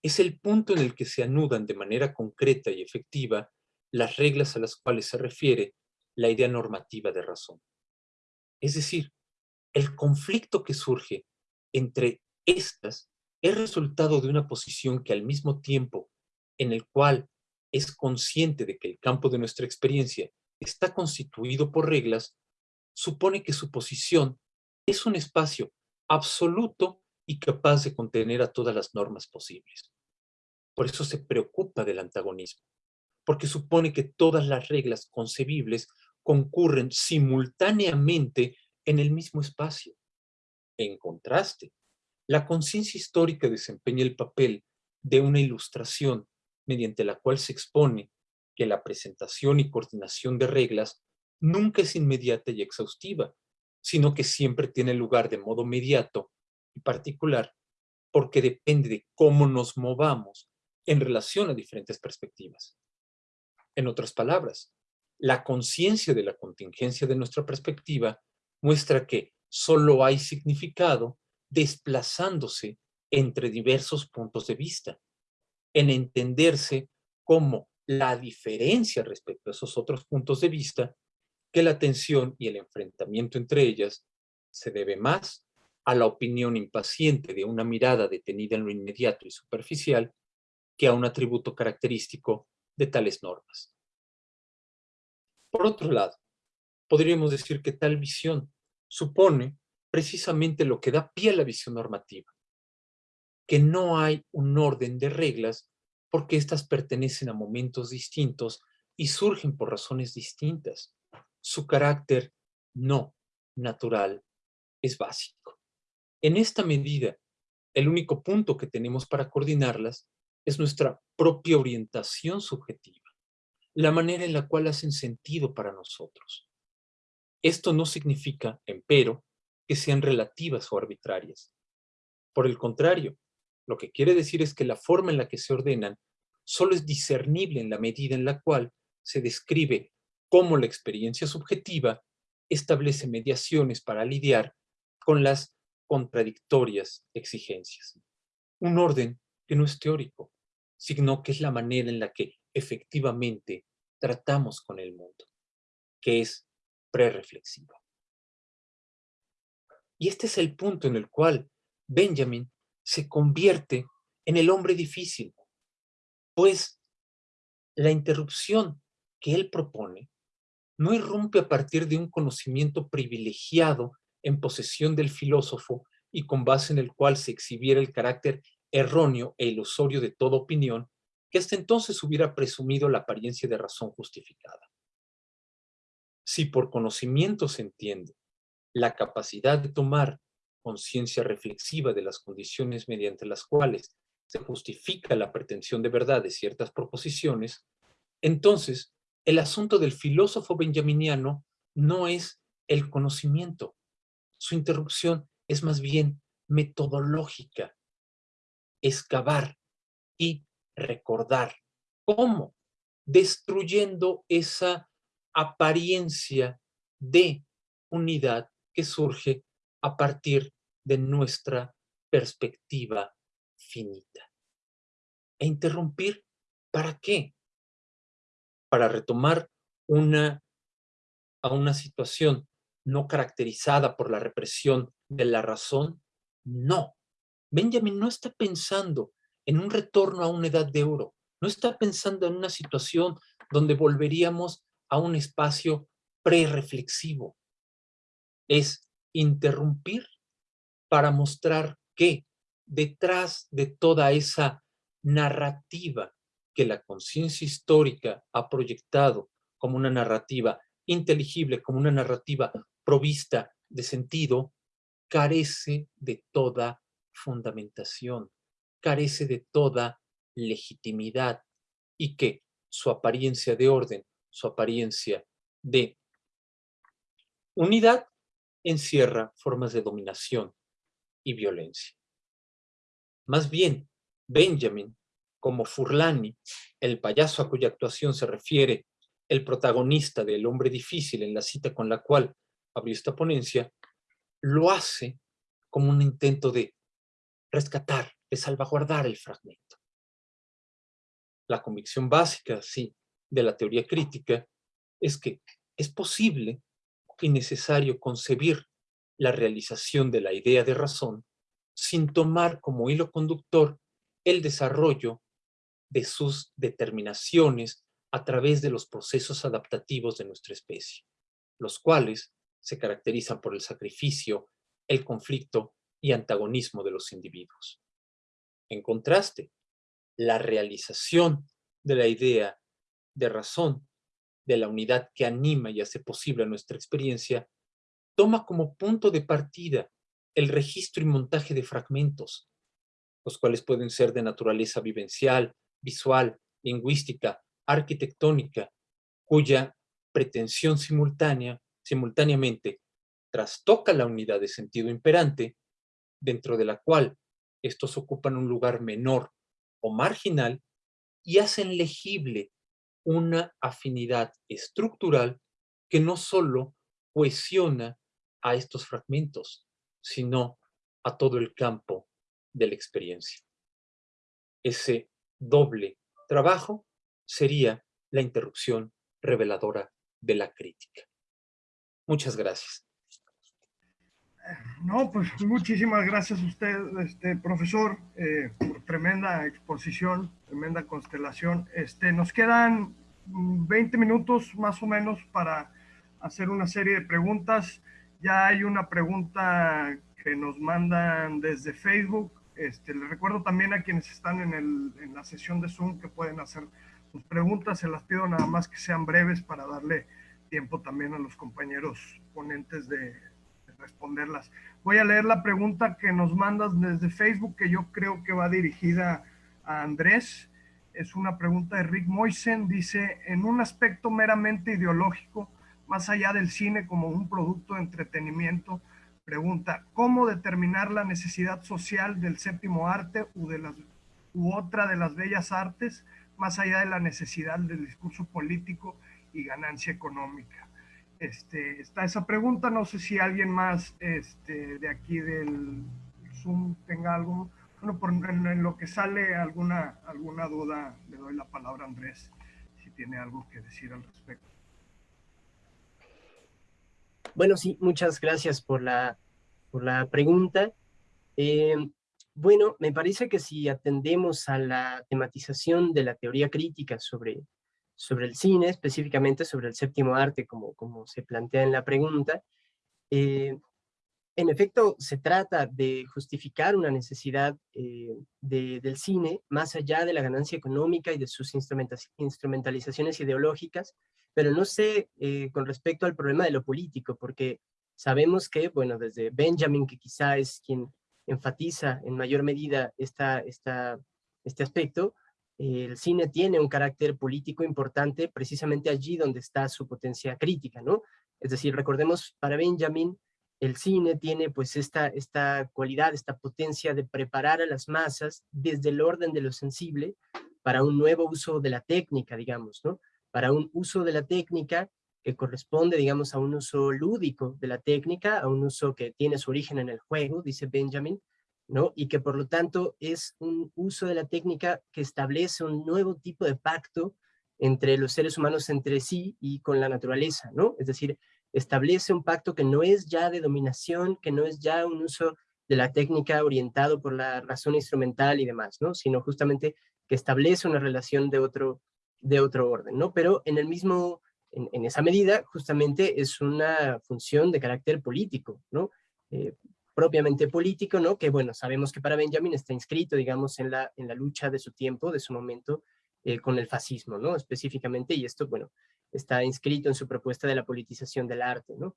es el punto en el que se anudan de manera concreta y efectiva las reglas a las cuales se refiere la idea normativa de razón. Es decir, el conflicto que surge entre estas es resultado de una posición que al mismo tiempo en el cual es consciente de que el campo de nuestra experiencia está constituido por reglas, supone que su posición es un espacio absoluto y capaz de contener a todas las normas posibles. Por eso se preocupa del antagonismo, porque supone que todas las reglas concebibles concurren simultáneamente en el mismo espacio. En contraste, la conciencia histórica desempeña el papel de una ilustración mediante la cual se expone que la presentación y coordinación de reglas nunca es inmediata y exhaustiva, sino que siempre tiene lugar de modo mediato y particular, porque depende de cómo nos movamos en relación a diferentes perspectivas. En otras palabras, la conciencia de la contingencia de nuestra perspectiva muestra que solo hay significado desplazándose entre diversos puntos de vista, en entenderse como la diferencia respecto a esos otros puntos de vista, que la tensión y el enfrentamiento entre ellas se debe más a la opinión impaciente de una mirada detenida en lo inmediato y superficial que a un atributo característico de tales normas. Por otro lado, podríamos decir que tal visión supone precisamente lo que da pie a la visión normativa, que no hay un orden de reglas porque éstas pertenecen a momentos distintos y surgen por razones distintas. Su carácter no natural es básico. En esta medida, el único punto que tenemos para coordinarlas es nuestra propia orientación subjetiva, la manera en la cual hacen sentido para nosotros. Esto no significa, empero, que sean relativas o arbitrarias. Por el contrario, lo que quiere decir es que la forma en la que se ordenan solo es discernible en la medida en la cual se describe cómo la experiencia subjetiva establece mediaciones para lidiar con las contradictorias exigencias. Un orden que no es teórico, sino que es la manera en la que efectivamente tratamos con el mundo, que es prereflexiva. Y este es el punto en el cual Benjamin se convierte en el hombre difícil, pues la interrupción que él propone no irrumpe a partir de un conocimiento privilegiado en posesión del filósofo y con base en el cual se exhibiera el carácter erróneo e ilusorio de toda opinión hasta entonces hubiera presumido la apariencia de razón justificada. Si por conocimiento se entiende la capacidad de tomar conciencia reflexiva de las condiciones mediante las cuales se justifica la pretensión de verdad de ciertas proposiciones, entonces el asunto del filósofo benjaminiano no es el conocimiento. Su interrupción es más bien metodológica, excavar y recordar. ¿Cómo? Destruyendo esa apariencia de unidad que surge a partir de nuestra perspectiva finita. E interrumpir, ¿para qué? Para retomar una, a una situación no caracterizada por la represión de la razón, no. Benjamin no está pensando en un retorno a una edad de oro, no está pensando en una situación donde volveríamos a un espacio pre-reflexivo. Es interrumpir para mostrar que detrás de toda esa narrativa que la conciencia histórica ha proyectado como una narrativa inteligible, como una narrativa provista de sentido, carece de toda fundamentación, carece de toda legitimidad y que su apariencia de orden, su apariencia de unidad, encierra formas de dominación y violencia. Más bien, Benjamin, como Furlani, el payaso a cuya actuación se refiere el protagonista del hombre difícil en la cita con la cual abrió esta ponencia, lo hace como un intento de rescatar, de salvaguardar el fragmento. La convicción básica, sí, de la teoría crítica es que es posible y necesario concebir la realización de la idea de razón sin tomar como hilo conductor el desarrollo de sus determinaciones a través de los procesos adaptativos de nuestra especie, los cuales se caracterizan por el sacrificio, el conflicto y antagonismo de los individuos. En contraste, la realización de la idea de razón, de la unidad que anima y hace posible nuestra experiencia, toma como punto de partida el registro y montaje de fragmentos, los cuales pueden ser de naturaleza vivencial, visual, lingüística, arquitectónica, cuya pretensión simultánea, simultáneamente trastoca la unidad de sentido imperante, dentro de la cual estos ocupan un lugar menor o marginal y hacen legible una afinidad estructural que no solo cohesiona a estos fragmentos, sino a todo el campo de la experiencia. Ese doble trabajo sería la interrupción reveladora de la crítica. Muchas gracias. No, pues muchísimas gracias a usted, este, profesor, eh, por tremenda exposición, tremenda constelación. Este, nos quedan 20 minutos más o menos para hacer una serie de preguntas. Ya hay una pregunta que nos mandan desde Facebook. Este, les recuerdo también a quienes están en, el, en la sesión de Zoom que pueden hacer sus preguntas. Se las pido nada más que sean breves para darle tiempo también a los compañeros ponentes de, responderlas. Voy a leer la pregunta que nos mandas desde Facebook, que yo creo que va dirigida a Andrés. Es una pregunta de Rick Moisen. Dice, en un aspecto meramente ideológico, más allá del cine como un producto de entretenimiento, pregunta, ¿cómo determinar la necesidad social del séptimo arte u, de las, u otra de las bellas artes, más allá de la necesidad del discurso político y ganancia económica? Este, está esa pregunta, no sé si alguien más este, de aquí del Zoom tenga algo, bueno, por, en, lo que sale alguna, alguna duda, le doy la palabra a Andrés, si tiene algo que decir al respecto. Bueno, sí, muchas gracias por la, por la pregunta. Eh, bueno, me parece que si atendemos a la tematización de la teoría crítica sobre, sobre el cine, específicamente sobre el séptimo arte, como, como se plantea en la pregunta, eh, en efecto, se trata de justificar una necesidad eh, del cine más allá de la ganancia económica y de sus instrumentalizaciones ideológicas, pero no sé eh, con respecto al problema de lo político, porque sabemos que, bueno, desde Benjamin, que quizá es quien enfatiza en mayor medida esta, esta, este aspecto, el cine tiene un carácter político importante precisamente allí donde está su potencia crítica, ¿no? Es decir, recordemos para Benjamin, el cine tiene pues esta, esta cualidad, esta potencia de preparar a las masas desde el orden de lo sensible para un nuevo uso de la técnica, digamos, ¿no? para un uso de la técnica que corresponde, digamos, a un uso lúdico de la técnica, a un uso que tiene su origen en el juego, dice Benjamin, ¿no? Y que por lo tanto es un uso de la técnica que establece un nuevo tipo de pacto entre los seres humanos entre sí y con la naturaleza, ¿no? Es decir, establece un pacto que no es ya de dominación, que no es ya un uso de la técnica orientado por la razón instrumental y demás, ¿no? Sino justamente que establece una relación de otro, de otro orden, ¿no? Pero en el mismo, en, esa medida, justamente es una función de carácter político, ¿no? Eh, propiamente político, ¿no? Que bueno, sabemos que para Benjamin está inscrito, digamos, en la, en la lucha de su tiempo, de su momento, eh, con el fascismo, ¿no? Específicamente, y esto, bueno, está inscrito en su propuesta de la politización del arte, ¿no?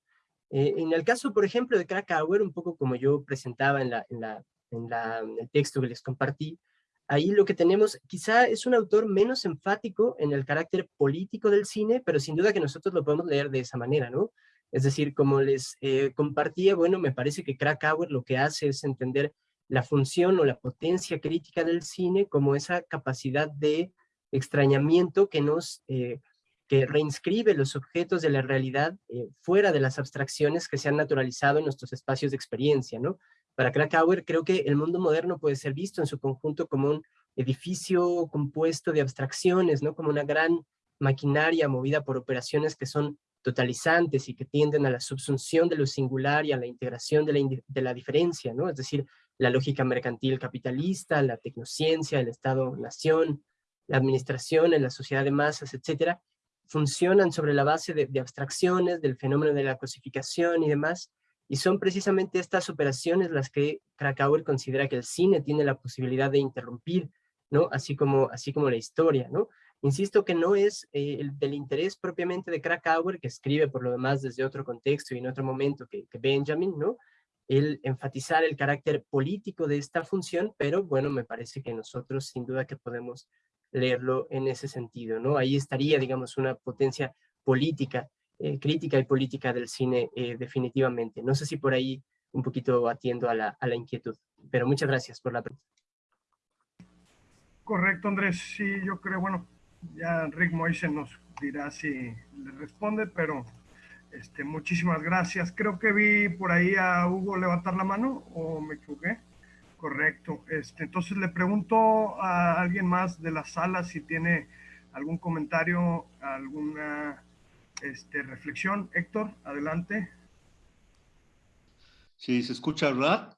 Eh, en el caso, por ejemplo, de Krakauer, un poco como yo presentaba en, la, en, la, en, la, el texto que les compartí, ahí lo que tenemos quizá es un autor menos enfático en el carácter político del cine, pero sin duda que nosotros lo podemos leer de esa manera, ¿no? Es decir, como les eh, compartía, bueno, me parece que Krakauer lo que hace es entender la función o la potencia crítica del cine como esa capacidad de extrañamiento que nos eh, que reinscribe los objetos de la realidad eh, fuera de las abstracciones que se han naturalizado en nuestros espacios de experiencia, ¿no? Para Krakauer creo que el mundo moderno puede ser visto en su conjunto como un edificio compuesto de abstracciones, ¿no? Como una gran maquinaria movida por operaciones que son totalizantes y que tienden a la subsunción de lo singular y a la integración de la, de la diferencia, ¿no? Es decir, la lógica mercantil capitalista, la tecnociencia, el Estado-nación, la administración en la sociedad de masas, etcétera, funcionan sobre la base de, abstracciones, del fenómeno de la cosificación y demás, y son precisamente estas operaciones las que Krakauer considera que el cine tiene la posibilidad de interrumpir, ¿no? Así como, así como la historia, ¿no? Insisto que no es eh, el del interés propiamente de Krakauer, que escribe por lo demás desde otro contexto y en otro momento que, que Benjamin, ¿no? El enfatizar el carácter político de esta función, pero bueno, me parece que nosotros sin duda que podemos leerlo en ese sentido, ¿no? Ahí estaría, digamos, una potencia política eh, crítica y política del cine eh, definitivamente. No sé si por ahí un poquito atiendo a la, a la inquietud, pero muchas gracias por la pregunta. Correcto, Andrés. Sí, yo creo, bueno, ya Rick Moise nos dirá si le responde, pero este, muchísimas gracias. Creo que vi por ahí a Hugo levantar la mano, ¿o me equivoqué? Correcto. Este, entonces le pregunto a alguien más de la sala si tiene algún comentario, alguna este, reflexión. Héctor, adelante. Sí, se escucha, ¿verdad?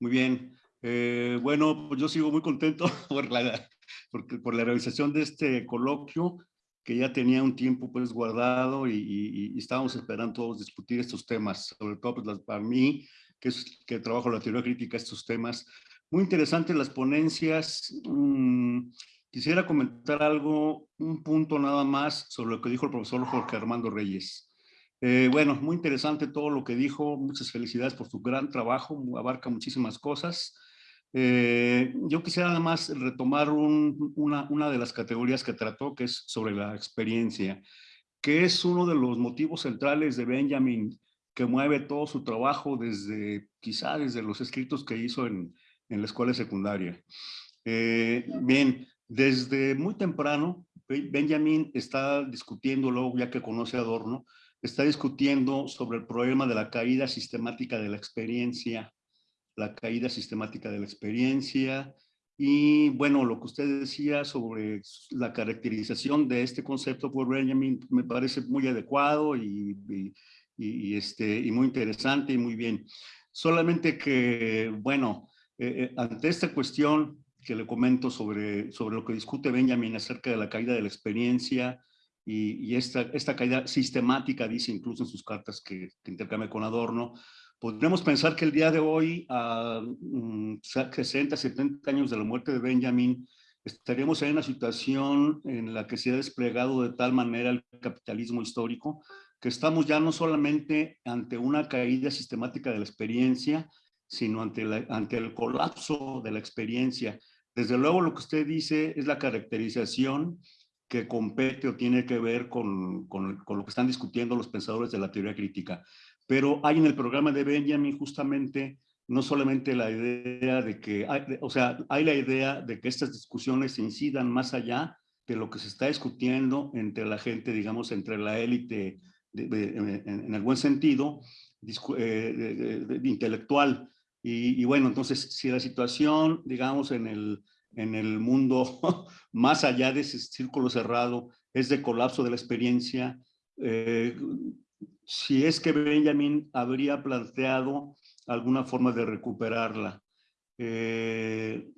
Muy bien. Eh, bueno, pues yo sigo muy contento por la, por la realización de este coloquio que ya tenía un tiempo pues guardado y, estábamos esperando todos discutir estos temas, sobre todo pues, para mí, que, es, que trabajo la teoría crítica, estos temas. Muy interesantes las ponencias. Mmm, Quisiera comentar algo, un punto nada más sobre lo que dijo el profesor Jorge Armando Reyes. Eh, bueno, muy interesante todo lo que dijo. Muchas felicidades por su gran trabajo. Abarca muchísimas cosas. Eh, yo quisiera además retomar una, una de las categorías que trató, que es sobre la experiencia, que es uno de los motivos centrales de Benjamin que mueve todo su trabajo desde, quizá desde los escritos que hizo en, en la escuela secundaria. Eh, bien, desde muy temprano, Benjamin está discutiendo, luego ya que conoce a Adorno, está discutiendo sobre el problema de la caída sistemática de la experiencia, la caída sistemática de la experiencia, y bueno, lo que usted decía sobre la caracterización de este concepto por Benjamin me parece muy adecuado y, y, este, y muy interesante y muy bien. Solamente que, bueno, eh, eh, ante esta cuestión que le comento sobre, sobre lo que discute Benjamin acerca de la caída de la experiencia y, y esta, esta caída sistemática, dice incluso en sus cartas que, que intercambia con Adorno, podríamos pensar que el día de hoy, a 60, 70 años de la muerte de Benjamin, estaríamos en una situación en la que se ha desplegado de tal manera el capitalismo histórico que estamos ya no solamente ante una caída sistemática de la experiencia, sino ante, ante el colapso de la experiencia. Desde luego lo que usted dice es la caracterización que compete o tiene que ver con, con, con, lo que están discutiendo los pensadores de la teoría crítica. Pero hay en el programa de Benjamin justamente no solamente la idea de que, hay, o sea, hay la idea de que estas discusiones incidan más allá de lo que se está discutiendo entre la gente, digamos, entre la élite en, el buen sentido, eh, de, intelectual. Y, bueno, entonces, si la situación, digamos, en el, en el mundo más allá de ese círculo cerrado es de colapso de la experiencia, eh, si es que Benjamin habría planteado alguna forma de recuperarla. Eh,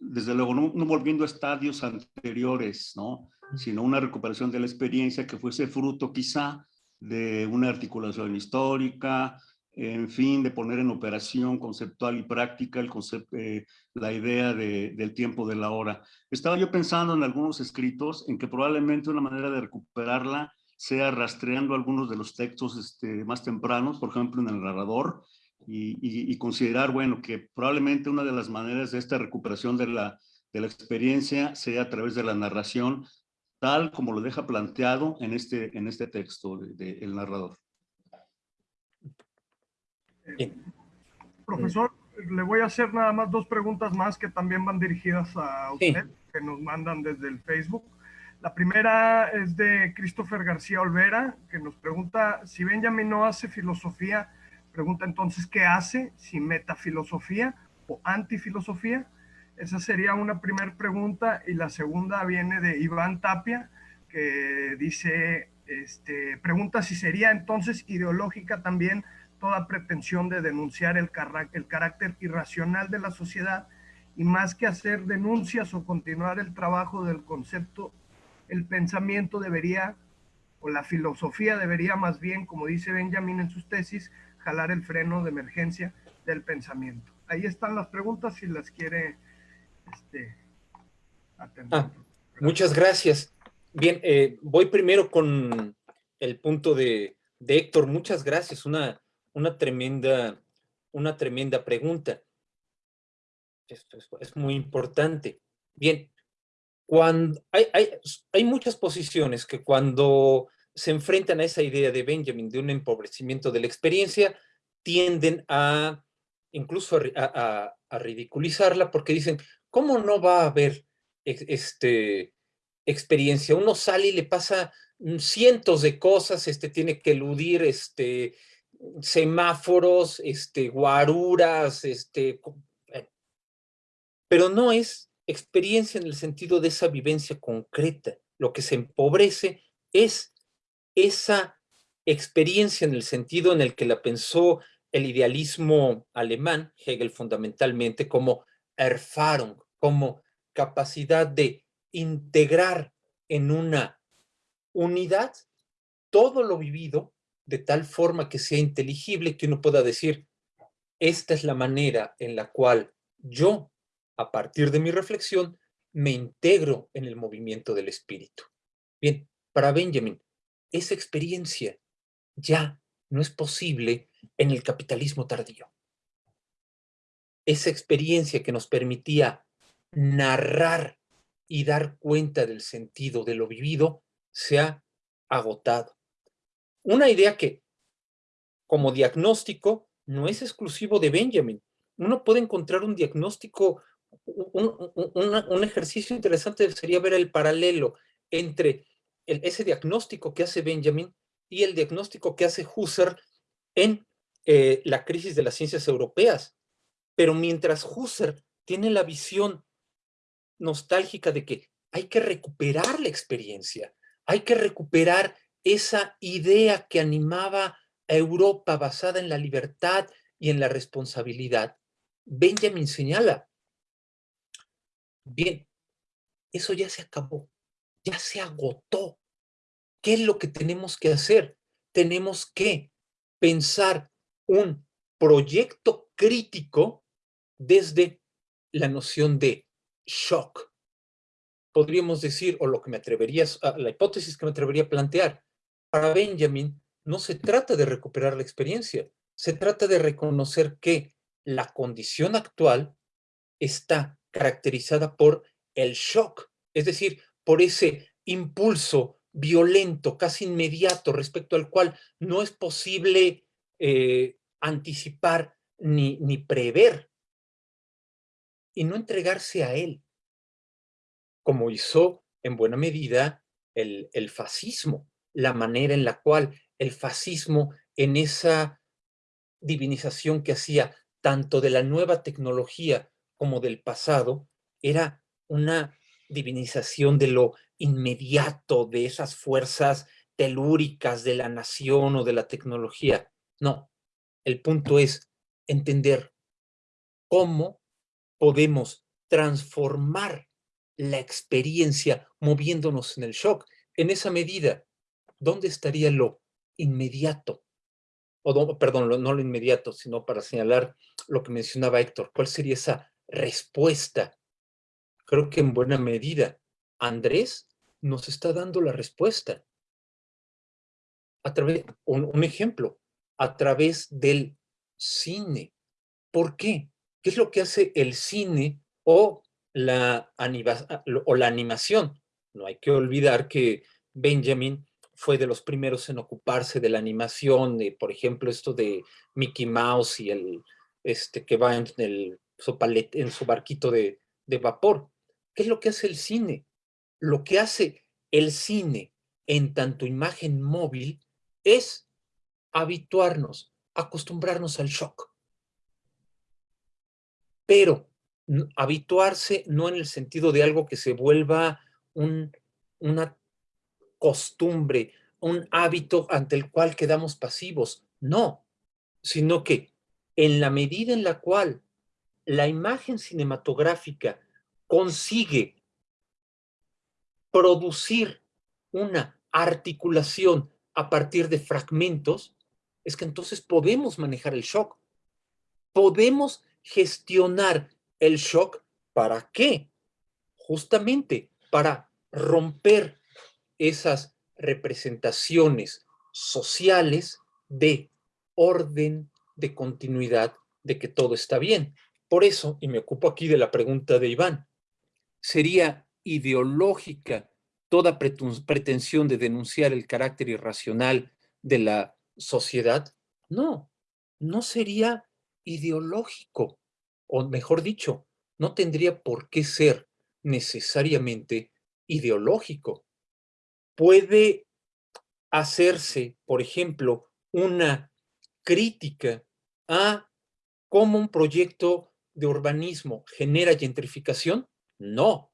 desde luego, no, no, volviendo a estadios anteriores, ¿no? sino una recuperación de la experiencia que fuese fruto quizá de una articulación histórica, en fin, de poner en operación conceptual y práctica el concepto, eh, la idea de, del tiempo de la hora. Estaba yo pensando en algunos escritos en que probablemente una manera de recuperarla sea rastreando algunos de los textos este, más tempranos, por ejemplo en el narrador, y, y, y, considerar, bueno, que probablemente una de las maneras de esta recuperación de la, de la experiencia sea a través de la narración, tal como lo deja planteado en este, en este texto del de, el narrador. profesor, le voy a hacer nada más dos preguntas más que también van dirigidas a usted, sí. que nos mandan desde el Facebook. La primera es de Christopher García Olvera, que nos pregunta, si Benjamin no hace filosofía, pregunta entonces, ¿qué hace? Si metafilosofía o antifilosofía. Esa sería una primera pregunta y la segunda viene de Iván Tapia, que dice, este, pregunta si sería entonces ideológica también toda pretensión de denunciar el, el carácter irracional de la sociedad y más que hacer denuncias o continuar el trabajo del concepto, el pensamiento debería, o la filosofía debería más bien, como dice Benjamin en sus tesis, jalar el freno de emergencia del pensamiento. Ahí están las preguntas si las quiere este, ah, muchas gracias. Bien, eh, voy primero con el punto de, de Héctor. Muchas gracias. Una, una, tremenda, una tremenda pregunta. Esto es, es muy importante. Bien, hay, hay, hay muchas posiciones que cuando se enfrentan a esa idea de Benjamin de un empobrecimiento de la experiencia, tienden a incluso a, a, ridiculizarla porque dicen, ¿cómo no va a haber este, experiencia? Uno sale y le pasa cientos de cosas, este, tiene que eludir este, semáforos, este, guaruras, este, eh, pero no es experiencia en el sentido de esa vivencia concreta. Lo que se empobrece es esa experiencia en el sentido en el que la pensó el idealismo alemán, Hegel fundamentalmente, como Erfahrung, como capacidad de integrar en una unidad todo lo vivido de tal forma que sea inteligible que uno pueda decir, esta es la manera en la cual yo, a partir de mi reflexión, me integro en el movimiento del espíritu. Bien, para Benjamin, esa experiencia ya no es posible en el capitalismo tardío. Esa experiencia que nos permitía narrar y dar cuenta del sentido de lo vivido se ha agotado. Una idea que, como diagnóstico, no es exclusivo de Benjamin. Uno puede encontrar un diagnóstico, un, ejercicio interesante sería ver el paralelo entre ese diagnóstico que hace Benjamin y el diagnóstico que hace Husserl en eh, la crisis de las ciencias europeas. Pero mientras Husserl tiene la visión nostálgica de que hay que recuperar la experiencia, hay que recuperar esa idea que animaba a Europa basada en la libertad y en la responsabilidad. Benjamin señala, bien, eso ya se acabó, ya se agotó. ¿Qué es lo que tenemos que hacer? Tenemos que pensar un proyecto crítico desde la noción de shock. Podríamos decir, o lo que me atrevería, la hipótesis que me atrevería a plantear, para Benjamin no se trata de recuperar la experiencia, se trata de reconocer que la condición actual está caracterizada por el shock, es decir, por ese impulso violento, casi inmediato, respecto al cual no es posible eh, anticipar ni, prever, y no entregarse a él, como hizo en buena medida el fascismo la manera en la cual el fascismo en esa divinización que hacía tanto de la nueva tecnología como del pasado, era una divinización de lo inmediato, de esas fuerzas telúricas de la nación o de la tecnología. No, el punto es entender cómo podemos transformar la experiencia moviéndonos en el shock. En esa medida, ¿dónde estaría lo inmediato? O, perdón, no lo inmediato, sino para señalar lo que mencionaba Héctor. ¿Cuál sería esa respuesta? Creo que en buena medida Andrés nos está dando la respuesta. A través, un, un ejemplo, a través del cine. ¿Por qué? ¿Qué es lo que hace el cine o la, o la animación? No hay que olvidar que Benjamin fue de los primeros en ocuparse de la animación, de, por ejemplo, esto de Mickey Mouse y el este, que va en, el, en su barquito de, vapor. ¿Qué es lo que hace el cine? Lo que hace el cine en tanto imagen móvil es habituarnos, acostumbrarnos al shock. Pero habituarse no en el sentido de algo que se vuelva un, una costumbre, un hábito ante el cual quedamos pasivos. No, sino que en la medida en la cual la imagen cinematográfica consigue producir una articulación a partir de fragmentos, es que entonces podemos manejar el shock. Podemos gestionar el shock. ¿Para qué? Justamente para romper esas representaciones sociales de orden, de continuidad, de que todo está bien. Por eso, y me ocupo aquí de la pregunta de Iván, ¿sería ideológica toda pretensión de denunciar el carácter irracional de la sociedad? No, no sería ideológico, o mejor dicho, no tendría por qué ser necesariamente ideológico puede hacerse, por ejemplo, una crítica a cómo un proyecto de urbanismo genera gentrificación? No.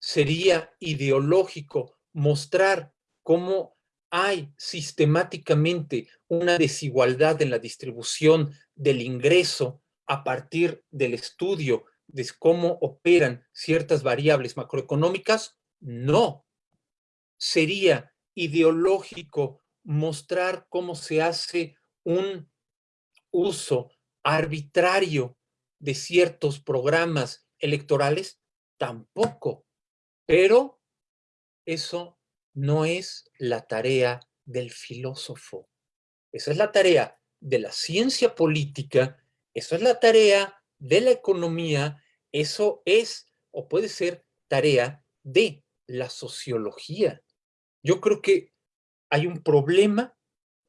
Sería ideológico mostrar cómo hay sistemáticamente una desigualdad en la distribución del ingreso a partir del estudio de cómo operan ciertas variables macroeconómicas? No sería ideológico mostrar cómo se hace un uso arbitrario de ciertos programas electorales? Tampoco. Pero eso no es la tarea del filósofo. Esa es la tarea de la ciencia política, eso es la tarea de la economía, eso es o puede ser tarea de la sociología. Yo creo que hay un problema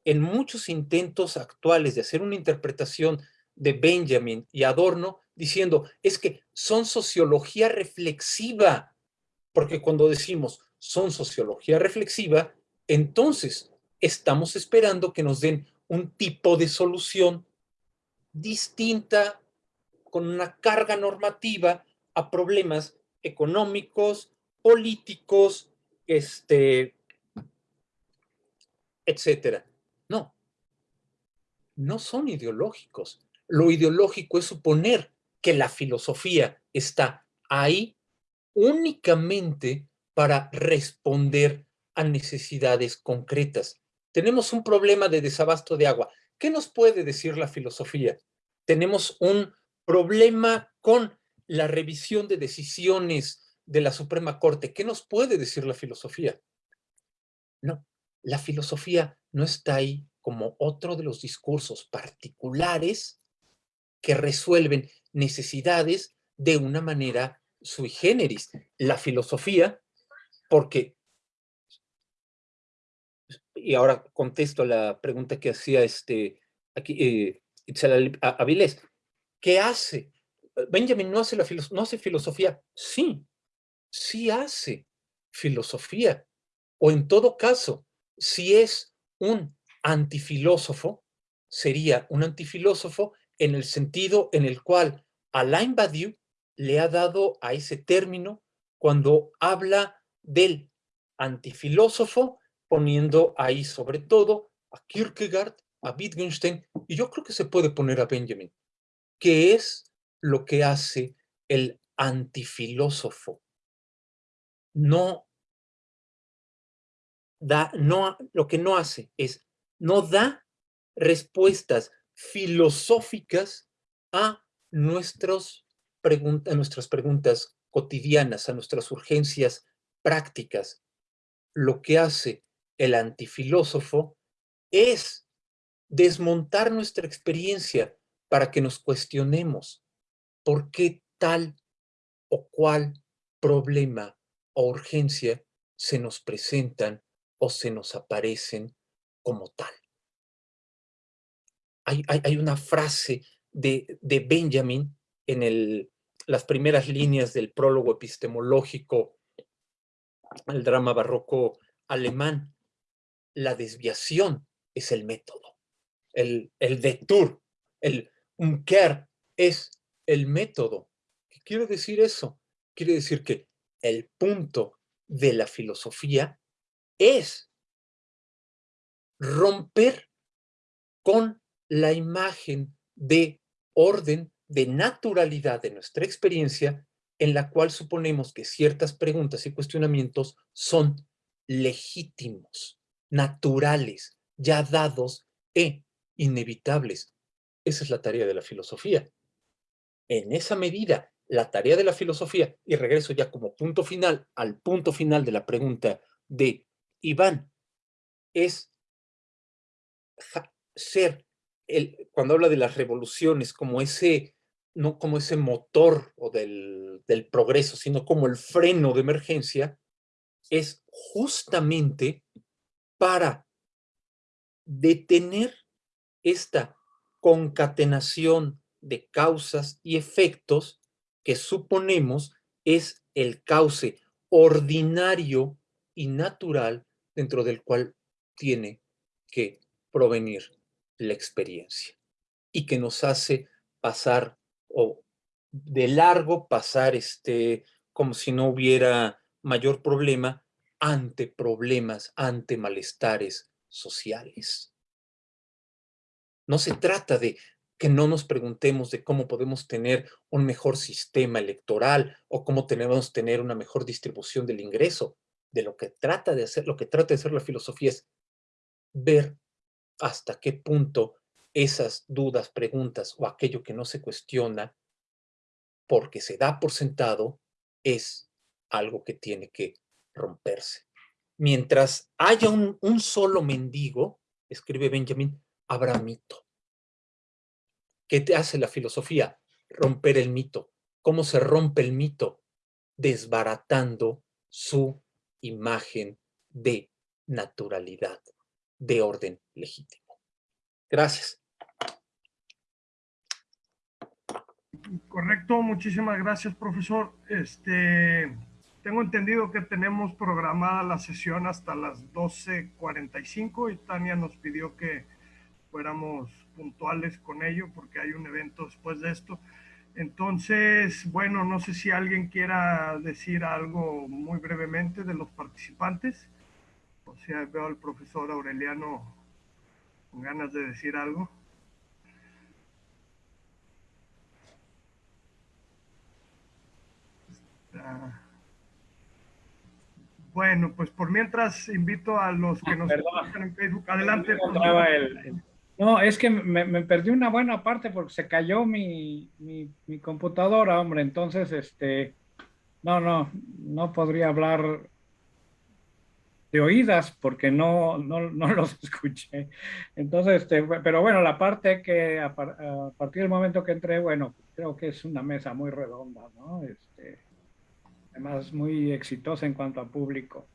en muchos intentos actuales de hacer una interpretación de Benjamin y Adorno diciendo, es que son sociología reflexiva, porque cuando decimos son sociología reflexiva, entonces estamos esperando que nos den un tipo de solución distinta, con una carga normativa a problemas económicos, políticos, este, etcétera. No, no son ideológicos. Lo ideológico es suponer que la filosofía está ahí únicamente para responder a necesidades concretas. Tenemos un problema de desabasto de agua. ¿Qué nos puede decir la filosofía? Tenemos un problema con la revisión de decisiones de la Suprema Corte. ¿Qué nos puede decir la filosofía? No, la filosofía no está ahí como otro de los discursos particulares que resuelven necesidades de una manera sui generis. La filosofía, porque, y ahora contesto la pregunta que hacía este, aquí, eh, Avilés, ¿qué hace? Benjamin no hace, la no hace filosofía. Sí, sí hace filosofía. O en todo caso, si es un antifilósofo, sería un antifilósofo en el sentido en el cual Alain Badiou le ha dado a ese término cuando habla del antifilósofo, poniendo ahí sobre todo a Kierkegaard, a Wittgenstein, y yo creo que se puede poner a Benjamin, que es lo que hace el antifilósofo. No da, no, lo que no hace es, no da respuestas filosóficas a, a nuestras preguntas cotidianas, a nuestras urgencias prácticas. Lo que hace el antifilósofo es desmontar nuestra experiencia para que nos cuestionemos por qué tal o cual problema o urgencia se nos presentan o se nos aparecen como tal. Hay, una frase de, de Benjamin en el, las primeras líneas del prólogo epistemológico al drama barroco alemán. La desviación es el método. El, el detour, el umkehr es el método. ¿Qué quiere decir eso? Quiere decir que el punto de la filosofía es romper con la imagen de orden, de naturalidad de nuestra experiencia, en la cual suponemos que ciertas preguntas y cuestionamientos son legítimos, naturales, ya dados e inevitables. Esa es la tarea de la filosofía. En esa medida, la tarea de la filosofía, y regreso ya como punto final al punto final de la pregunta de Iván, es ser, cuando habla de las revoluciones, como ese, no como ese motor o del, del progreso, sino como el freno de emergencia, es justamente para detener esta concatenación de causas y efectos que suponemos es el cauce ordinario y natural dentro del cual tiene que provenir la experiencia y que nos hace pasar o de largo pasar este como si no hubiera mayor problema ante problemas, ante malestares sociales. No se trata de que no nos preguntemos de cómo podemos tener un mejor sistema electoral o cómo tenemos tener una mejor distribución del ingreso. De lo que trata de hacer, lo que trata de hacer la filosofía es ver hasta qué punto esas dudas, preguntas o aquello que no se cuestiona porque se da por sentado es algo que tiene que romperse. mientras haya un, solo mendigo, escribe Benjamin, habrá mito. ¿Qué te hace la filosofía? Romper el mito. ¿Cómo se rompe el mito? Desbaratando su imagen de naturalidad, de orden legítimo. Gracias. Correcto, muchísimas gracias, profesor. Este, tengo entendido que tenemos programada la sesión hasta las 12.45 y Tania nos pidió que fuéramos puntuales con ello porque hay un evento después de esto. Entonces, bueno, no sé si alguien quiera decir algo muy brevemente de los participantes. O sea, veo al profesor Aureliano con ganas de decir algo. Bueno, pues por mientras invito a los que nos escuchan en Facebook. Adelante. No, es que me, perdí una buena parte porque se cayó mi, mi, mi, computadora, hombre. Entonces, este, no, no, no podría hablar de oídas porque no, no, no los escuché. Entonces, este, pero bueno, la parte que a, a, partir del momento que entré, bueno, creo que es una mesa muy redonda, ¿no? Este, además muy exitosa en cuanto a público.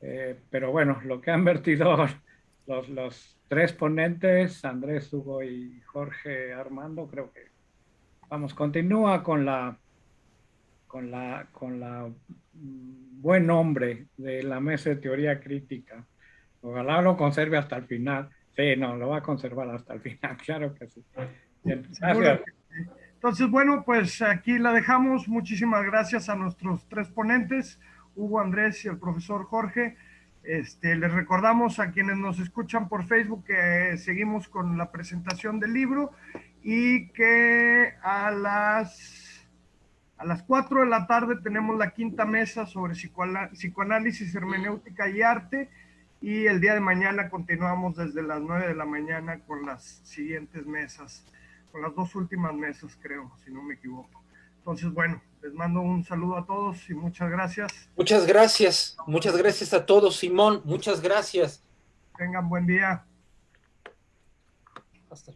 Eh, pero bueno, lo que han vertido los, los tres ponentes, Andrés, Hugo y Jorge Armando, creo que, vamos, continúa con la, con la, con la buen nombre de la mesa de teoría crítica. Ojalá lo conserve hasta el final. Sí, no, lo va a conservar hasta el final, claro que sí. Gracias. Entonces, bueno, pues aquí la dejamos. Muchísimas gracias a nuestros tres ponentes, Hugo, Andrés y el profesor Jorge. Este, les recordamos a quienes nos escuchan por Facebook que seguimos con la presentación del libro y que a las, a las 4 de la tarde tenemos la quinta mesa sobre psicoanálisis, hermenéutica y arte y el día de mañana continuamos desde las 9 de la mañana con las siguientes mesas con las dos últimas mesas, creo, si no me equivoco. Entonces, bueno, les mando un saludo a todos y muchas gracias. Muchas gracias, muchas gracias a todos, Simón, muchas gracias. Tengan buen día. Hasta